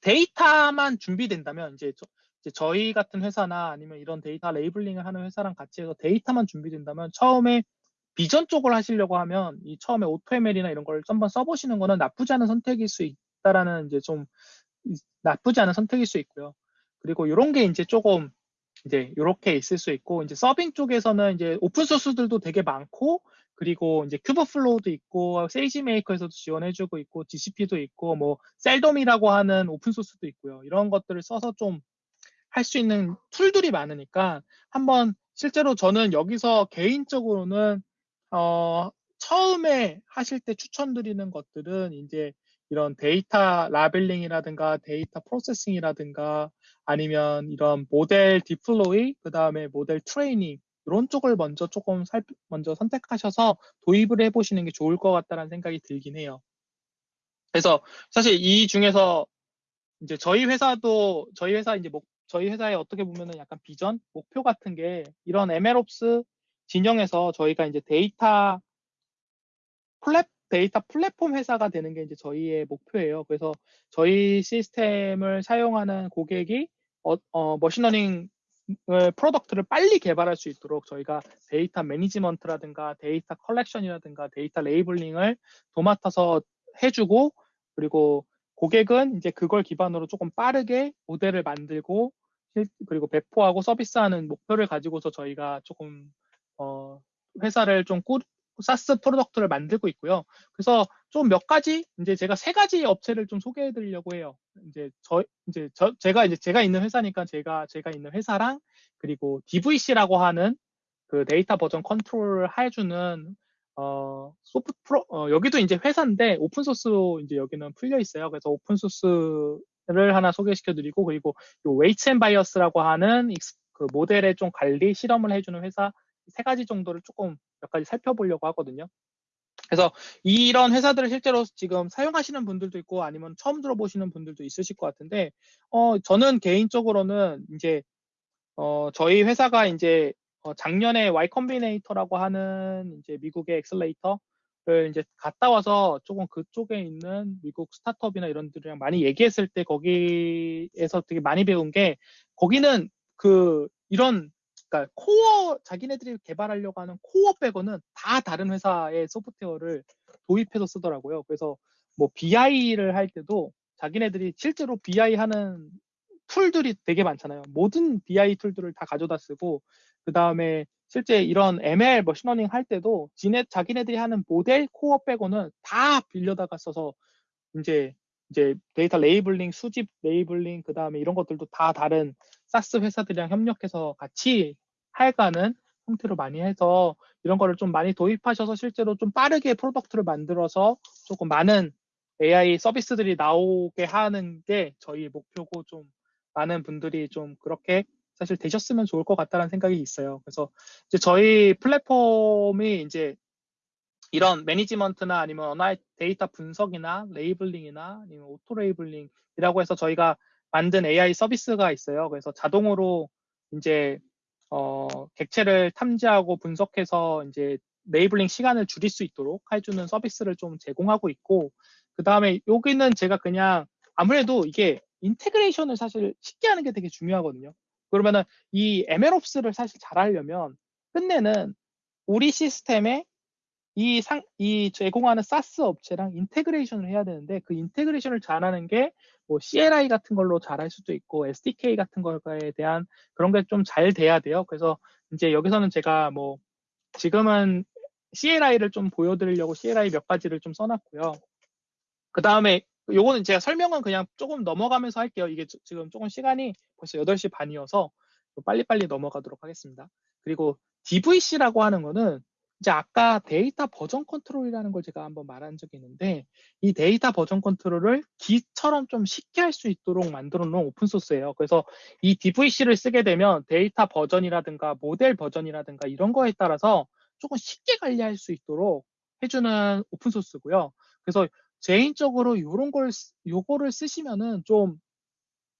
데이터만 준비된다면 이제, 저, 저희 같은 회사나 아니면 이런 데이터 labeling을 하는 회사랑 같이 해서 데이터만 준비된다면 처음에 비전 쪽을 하시려고 하면 이 처음에 AutoML이나 이런 걸 한번 써보시는 거는 나쁘지 않은 선택일 수 있다라는 이제 좀 나쁘지 않은 선택일 수 있고요. 그리고 이런 게 이제 조금 이제 이렇게 있을 수 있고 이제 서빙 쪽에서는 이제 오픈 소스들도 되게 많고 그리고 이제 Kubeflow도 있고 세이지 메이커에서도 지원해주고 있고 GCP도 있고 뭐 Seldon이라고 하는 오픈 소스도 있고요. 이런 것들을 써서 좀 할 수 있는 툴들이 많으니까 한번 실제로 저는 여기서 개인적으로는 어, 처음에 하실 때 추천드리는 것들은 이제 이런 데이터 labeling이라든가 데이터 processing이라든가 아니면 이런 모델 deploy, 그 다음에 모델 트레이닝 이런 쪽을 먼저 조금 살, 먼저 선택하셔서 도입을 해보시는 게 좋을 것 같다는 생각이 들긴 해요. 그래서 사실 이 중에서 이제 저희 회사도 저희 회사 이제 목 저희 회사에 어떻게 보면은 약간 비전 목표 같은 게 이런 MLOps 진영에서 저희가 이제 데이터 플랫 데이터 플랫폼 회사가 되는 게 이제 저희의 목표예요. 그래서 저희 시스템을 사용하는 고객이 어, 어, machine learning product를 빨리 개발할 수 있도록 저희가 데이터 management라든가 데이터 collection이라든가 데이터 labeling을 도맡아서 해주고 그리고 고객은 이제 그걸 기반으로 조금 빠르게 모델을 만들고 그리고 배포하고 서비스하는 목표를 가지고서 저희가 조금 어, 회사를 좀 꾸, SaaS product를 만들고 있고요. 그래서 좀 몇 가지 이제 제가 세 가지 업체를 좀 소개해 드리려고 해요. 이제 저 이제 저 제가 이제 제가 있는 회사니까 제가 제가 있는 회사랑 그리고 DVC라고 하는 그 데이터 버전 컨트롤을 해주는 어 소프트 프로 어, 여기도 이제 회사인데 오픈 소스로 이제 여기는 풀려 있어요. 그래서 오픈 소스를 하나 소개시켜 드리고 그리고 요 Weights & Biases라고 하는 그 모델의 좀 관리 실험을 해주는 회사 세 가지 정도를 조금 몇 가지 살펴보려고 하거든요. 그래서 이런 회사들을 실제로 지금 사용하시는 분들도 있고 아니면 처음 들어보시는 분들도 있으실 것 같은데, 어, 저는 개인적으로는 이제, 어, 저희 회사가 이제 어, 작년에 Y 컴비네이터라고 하는 이제 미국의 accelerator를 이제 갔다 와서 조금 그쪽에 있는 미국 스타트업이나 이런 들이랑 많이 얘기했을 때 거기에서 되게 많이 배운 게 거기는 그 이런 그러니까 core 자기네들이 개발하려고 하는 core 빼고는 다 다른 회사의 소프트웨어를 도입해서 쓰더라고요. 그래서 뭐 BI를 할 때도 자기네들이 실제로 BI 하는 tool들이 되게 많잖아요. 모든 BI 툴들을 다 가져다 쓰고 그 다음에 실제 이런 ML machine learning 할 때도 지네 자기네들이 하는 모델 core 빼고는 다 빌려다가 써서 이제 이제 데이터 labeling, 수집 labeling, 그 다음에 이런 것들도 다 다른 SaaS 회사들이랑 협력해서 같이 할가는 형태로 많이 해서 이런 거를 좀 많이 도입하셔서 실제로 좀 빠르게 product를 만들어서 조금 많은 AI 서비스들이 나오게 하는 게 저희 목표고 좀 많은 분들이 좀 그렇게 사실 되셨으면 좋을 것 같다는 생각이 있어요. 그래서 이제 저희 플랫폼이 이제 이런 management나 아니면 언어 데이터 분석이나 labeling이나 아니면 auto labeling이라고 해서 저희가 만든 AI 서비스가 있어요. 그래서 자동으로 이제 어, 객체를 탐지하고 분석해서 이제 labeling 시간을 줄일 수 있도록 해주는 서비스를 좀 제공하고 있고 그 다음에 여기는 제가 그냥 아무래도 이게 integration을 사실 쉽게 하는 게 되게 중요하거든요. 그러면은 이 MLOps를 사실 잘 하려면 끝내는 우리 시스템에 이 상, 이 제공하는 SaaS 업체랑 integration을 해야 되는데 그 integration을 잘하는 게 뭐 CLI 같은 걸로 잘할 수도 있고 SDK 같은 거에 대한 그런 게 좀 잘 돼야 돼요. 그래서 이제 여기서는 제가 뭐 지금은 CLI를 좀 보여드리려고 CLI 몇 가지를 좀 써놨고요. 그 다음에 요거는 제가 설명은 그냥 조금 넘어가면서 할게요. 이게 지금 조금 시간이 벌써 8시 반이어서 빨리빨리 넘어가도록 하겠습니다. 그리고 DVC라고 하는 거는 이제 아까 데이터 버전 컨트롤이라는 걸 제가 한번 말한 적이 있는데 이 데이터 버전 컨트롤을 Git처럼 좀 쉽게 할 수 있도록 만들어 놓은 오픈 소스예요. 그래서 이 DVC를 쓰게 되면 데이터 버전이라든가 모델 버전이라든가 이런 거에 따라서 조금 쉽게 관리할 수 있도록 해주는 오픈 소스고요. 그래서 개인적으로 이런 걸 요거를 쓰시면은 좀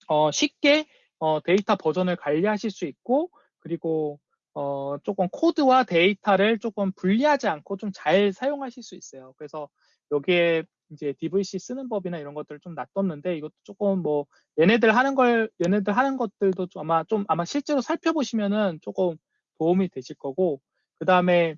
어, 쉽게 어, 데이터 버전을 관리하실 수 있고 그리고 어, 조금 코드와 데이터를 조금 분리하지 않고 좀 잘 사용하실 수 있어요. 그래서 여기에 이제 DVC 쓰는 법이나 이런 것들을 좀 놔뒀는데 이것도 조금 뭐 얘네들 하는 걸 얘네들 하는 것들도 좀 아마 좀 아마 실제로 살펴보시면은 조금 도움이 되실 거고 그 다음에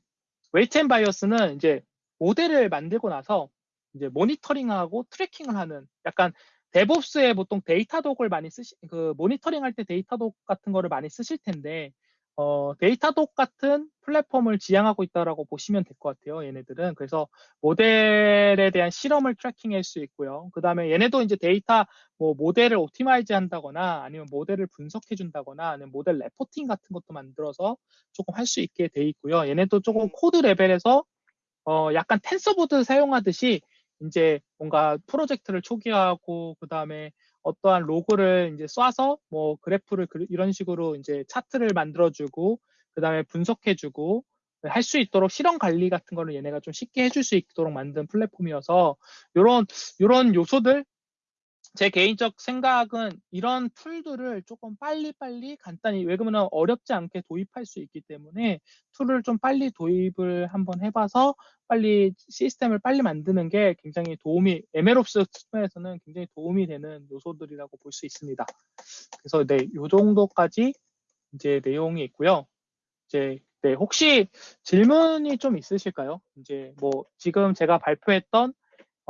Weights & Biases는 이제 모델을 만들고 나서 이제 모니터링하고 tracking을 하는 약간 DevOps에 보통 Datadog을 많이 쓰시 그 모니터링 할 때 Datadog 같은 거를 많이 쓰실 텐데 어, Datadog 같은 플랫폼을 지향하고 있다라고 보시면 될 것 같아요. 얘네들은. 그래서 모델에 대한 실험을 tracking할 수 있고요. 그 다음에 얘네도 이제 데이터, 뭐, 모델을 optimize 한다거나 아니면 모델을 분석해 준다거나 아니면 모델 reporting 같은 것도 만들어서 조금 할 수 있게 돼 있고요. 얘네도 조금 코드 레벨에서 어, 약간 TensorBoard 사용하듯이 이제 뭔가 프로젝트를 초기화하고 그 다음에 어떠한 로그를 이제 쏴서 뭐 그래프를 이런 식으로 이제 차트를 만들어주고 그 다음에 분석해주고 할 수 있도록 실험 관리 같은 거를 얘네가 좀 쉽게 해줄 수 있도록 만든 플랫폼이어서 이런 이런 요소들 제 개인적 생각은 이런 tool들을 조금 빨리빨리 간단히 왜 그러면 어렵지 않게 도입할 수 있기 때문에 tool을 좀 빨리 도입을 한번 해봐서 빨리 시스템을 빨리 만드는 게 굉장히 도움이 MLOps 측면에서는 굉장히 도움이 되는 요소들이라고 볼 수 있습니다. 그래서 네, 요 정도까지 이제 내용이 있고요. 이제 네, 혹시 질문이 좀 있으실까요? 이제 뭐 지금 제가 발표했던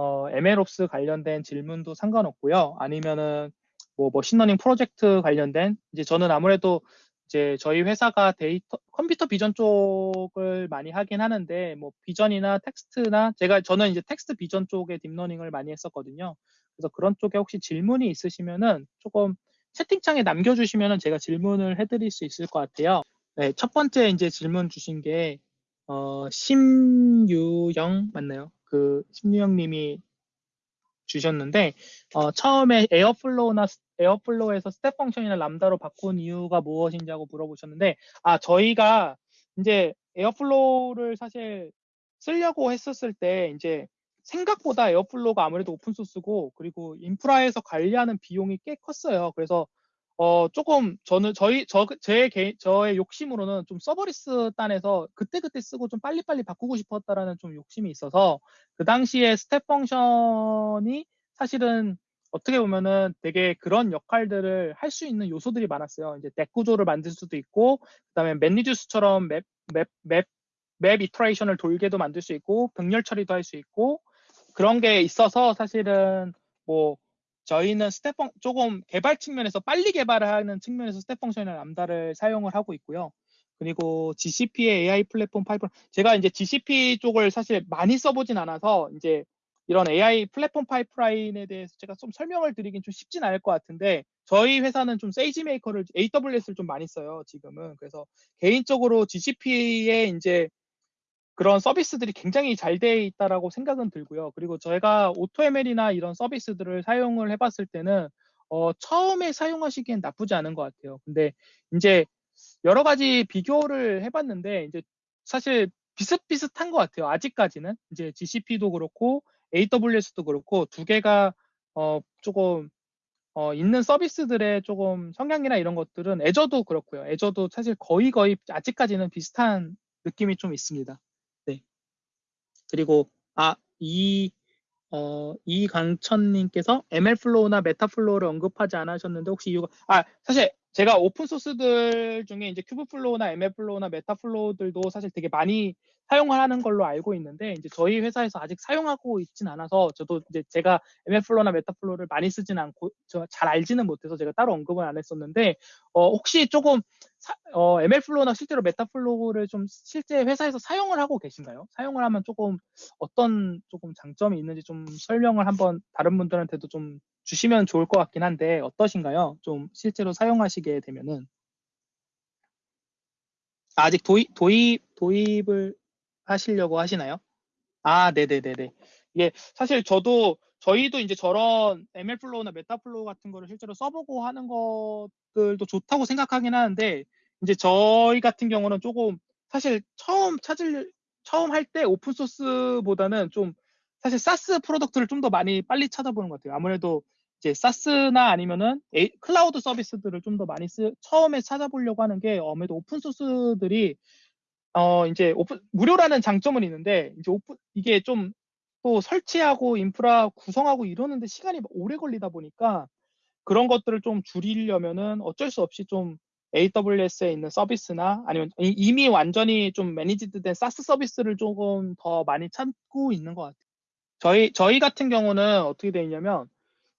어, MLOps 관련된 질문도 상관없고요. 아니면은 뭐 machine learning 프로젝트 관련된 이제 저는 아무래도 이제 저희 회사가 데이터 computer vision 쪽을 많이 하긴 하는데 뭐 vision이나 텍스트나 제가 저는 이제 텍스트 비전 쪽에 deep learning을 많이 했었거든요. 그래서 그런 쪽에 혹시 질문이 있으시면은 조금 채팅창에 남겨주시면은 제가 질문을 해드릴 수 있을 것 같아요. 네, 첫 번째 이제 질문 주신 게 어, 심유영 맞나요? 그 심유영님이 주셨는데 어, 처음에 Airflow나 Airflow에서 Step Function이나 Lambda로 바꾼 이유가 무엇인지하고 물어보셨는데 아 저희가 이제 Airflow를 사실 쓰려고 했었을 때 이제 생각보다 Airflow가 아무래도 open source고 그리고 인프라에서 관리하는 비용이 꽤 컸어요. 그래서 어, 조금 저는 저희 저제 개인 저의 욕심으로는 좀 serverless 단에서 그때그때 쓰고 좀 빨리빨리 바꾸고 싶었다라는 좀 욕심이 있어서 그 당시에 Step Function이 사실은 어떻게 보면은 되게 그런 역할들을 할 수 있는 요소들이 많았어요. 이제 DAG 구조를 만들 수도 있고 그다음에 MapReduce처럼 map map map map iteration을 돌게도 만들 수 있고 병렬 처리도 할 수 있고 그런 게 있어서 사실은 뭐 저희는 Step Func 조금 개발 측면에서 빨리 개발을 하는 측면에서 Step Function이나 Lambda를 사용을 하고 있고요. 그리고 GCP의 AI Platform Pipe 제가 이제 GCP 쪽을 사실 많이 써보진 않아서 이제 이런 AI 플랫폼 파이프라인에 대해서 제가 좀 설명을 드리긴 좀 쉽진 않을 것 같은데 저희 회사는 좀 SageMaker를 AWS를 좀 많이 써요 지금은 그래서 개인적으로 GCP에 이제 그런 서비스들이 굉장히 잘 돼 있다라고 생각은 들고요. 그리고 저희가 AutoML이나 이런 서비스들을 사용을 해봤을 때는 어, 처음에 사용하시기엔 나쁘지 않은 것 같아요. 근데 이제 여러 가지 비교를 해봤는데 이제 사실 비슷비슷한 것 같아요. 아직까지는 이제 GCP도 그렇고 AWS도 그렇고 두 개가 어, 조금 어, 있는 서비스들의 조금 성향이나 이런 것들은 Azure도 그렇고요. Azure도 사실 거의 거의 아직까지는 비슷한 느낌이 좀 있습니다. 그리고 아, 이 어, 이강천님께서 MLflow나 Metaflow를 언급하지 않으셨는데 혹시 이유가 아 사실 제가 open source들 중에 이제 큐브플로우나 ML플로우나 메타플로우들도 사실 되게 많이 사용을 하는 걸로 알고 있는데 이제 저희 회사에서 아직 사용하고 있진 않아서 저도 이제 제가 MLflow나 Metaflow를 많이 쓰진 않고 잘 알지는 못해서 제가 따로 언급은 안 했었는데 어, 혹시 조금 사, 어, MLflow나 실제로 Metaflow를 좀 실제 회사에서 사용을 하고 계신가요? 사용을 하면 조금 어떤 조금 장점이 있는지 좀 설명을 한번 다른 분들한테도 좀 주시면 좋을 것 같긴 한데 어떠신가요? 좀 실제로 사용하시게 되면은 아직 도입 도입 도입을 하시려고 하시나요? 아, 네네네네. 이게 사실 저도 저희도 이제 저런 MLflow나 Metaflow 같은 거를 실제로 써보고 하는 것들도 좋다고 생각하긴 하는데 이제 저희 같은 경우는 조금 사실 처음 찾을 처음 할 때 open source보다는 좀 사실 SaaS product를 좀 더 많이 빨리 찾아보는 것 같아요. 아무래도 이제 SaaS나 아니면은 에이, 클라우드 서비스들을 좀 더 많이 쓰 처음에 찾아보려고 하는 게 아무래도 open source들이 어, 이제 오픈, 무료라는 장점은 있는데, 이제 오픈, 이게 좀 또 설치하고 인프라 구성하고 이러는데 시간이 오래 걸리다 보니까 그런 것들을 좀 줄이려면은 어쩔 수 없이 좀 AWS에 있는 서비스나 아니면 이미 완전히 좀 managed 된 SaaS 서비스를 조금 더 많이 찾고 있는 것 같아요. 저희, 저희 같은 경우는 어떻게 되어 있냐면,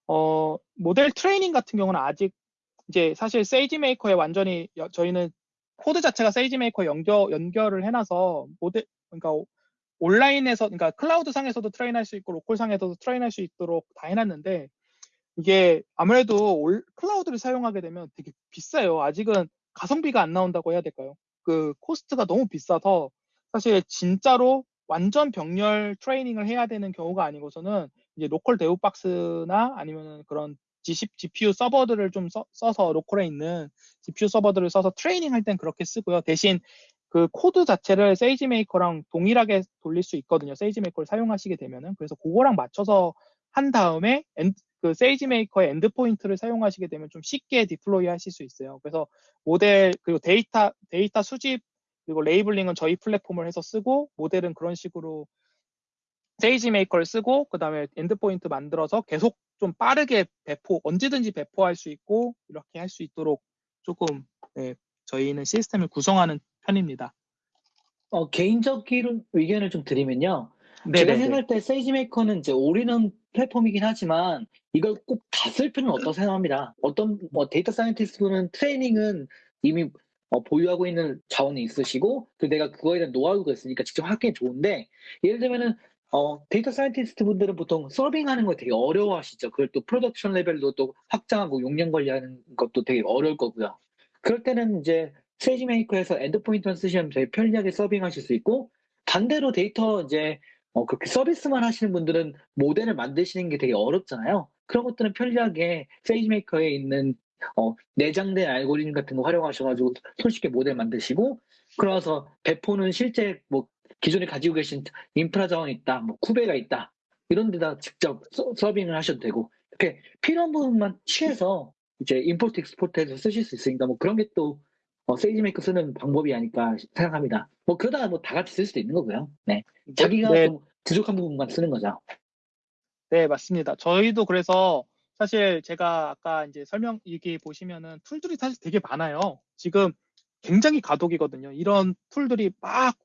어, 모델 트레이닝 같은 경우는 아직 이제 사실 SageMaker에 완전히 저희는 코드 자체가 SageMaker 연결, 연결을 해놔서 모델, 그러니까 온라인에서, 그러니까 클라우드 상에서도 train할 수 있고 local 상에서도 train할 수 있도록 다 해놨는데 이게 아무래도 올, 클라우드를 사용하게 되면 되게 비싸요. 아직은 가성비가 안 나온다고 해야 될까요? 그 cost가 너무 비싸서 사실 진짜로 완전 병렬 트레이닝을 해야 되는 경우가 아니고서는 이제 local dev box나 아니면 그런 GPU 서버들을 좀 써, 서 local에 있는 GPU 서버들을 써서 트레이닝 할 땐 그렇게 쓰고요. 대신 그 코드 자체를 SageMaker랑 동일하게 돌릴 수 있거든요. SageMaker를 사용하시게 되면은 그래서 그거랑 맞춰서 한 다음에 엔, 그 SageMaker의 endpoint를 사용하시게 되면 좀 쉽게 deploy 하실 수 있어요. 그래서 모델 그리고 데이터 데이터 수집 그리고 labeling은 저희 플랫폼을 해서 쓰고 모델은 그런 식으로 SageMaker를 쓰고 그 다음에 endpoint 만들어서 계속 좀 빠르게 배포 언제든지 배포할 수 있고 이렇게 할 수 있도록 조금 네, 저희는 시스템을 구성하는 편입니다. 어, 개인적인 의견을 좀 드리면요. 네, 제가 네, 네. 생각할 때 SageMaker는 이제 올인원 플랫폼이긴 하지만 이걸 꼭 다 쓸 필요는 없다고 생각합니다. 어떤 뭐 data scientist는 트레이닝은 이미 어, 보유하고 있는 자원이 있으시고 그 내가 그거에 대한 노하우가 있으니까 직접 하기엔 좋은데 예를 들면은 어, data scientist 분들은 보통 serving하는 걸 되게 어려워하시죠. 그걸 또 production level로 또 확장하고 용량 관리하는 것도 되게 어려울 거고요. 그럴 때는 이제 SageMaker에서 endpoint만 쓰시면 되게 편리하게 serving하실 수 있고 반대로 데이터 이제 어, 그렇게 서비스만 하시는 분들은 모델을 만드시는 게 되게 어렵잖아요. 그런 것들은 편리하게 SageMaker에 있는 어, 내장된 알고리즘 같은 거 활용하셔가지고 손쉽게 모델 만드시고 그러면서 배포는 실제 뭐 기존에 가지고 계신 인프라 자원이 있다, 뭐 Kube가 있다 이런 데다 직접 서, 서빙을 하셔도 되고 이렇게 필요한 부분만 취해서 이제 import export해서 쓰실 수 있으니까 뭐 그런 게 또 어, SageMaker 쓰는 방법이 아닐까 생각합니다. 뭐 그러다가 뭐 다 같이 쓸 수도 있는 거고요. 네. 자기가 네. 좀 부족한 부분만 쓰는 거죠. 네, 맞습니다. 저희도 그래서 사실 제가 아까 이제 설명 여기 보시면은 tool들이 사실 되게 많아요. 지금 굉장히 가독이거든요. 이런 툴들이 막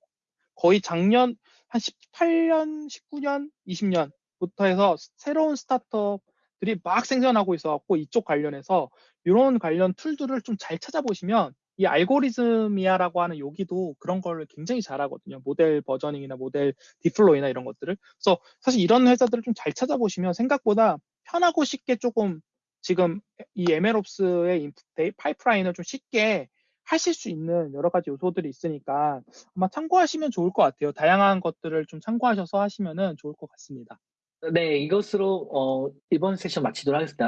거의 작년 한 18년, 19년, 20년부터 해서 새로운 스타트업들이 막 생겨나고 있어갖고 이쪽 관련해서 이런 관련 툴들을 좀 잘 찾아보시면 이 알고리즘이야라고 하는 여기도 그런 걸 굉장히 잘하거든요. 모델 버저닝이나 모델 디플로이나 이런 것들을. 그래서 사실 이런 회사들을 좀 잘 찾아보시면 생각보다 편하고 쉽게 조금 지금 이 MLOps의 파이프라인을 좀 쉽게 하실 수 있는 여러 가지 요소들이 있으니까 아마 참고하시면 좋을 것 같아요. 다양한 것들을 좀 참고하셔서 하시면 좋을 것 같습니다. 네, 이것으로 어, 이번 세션 마치도록 하겠습니다.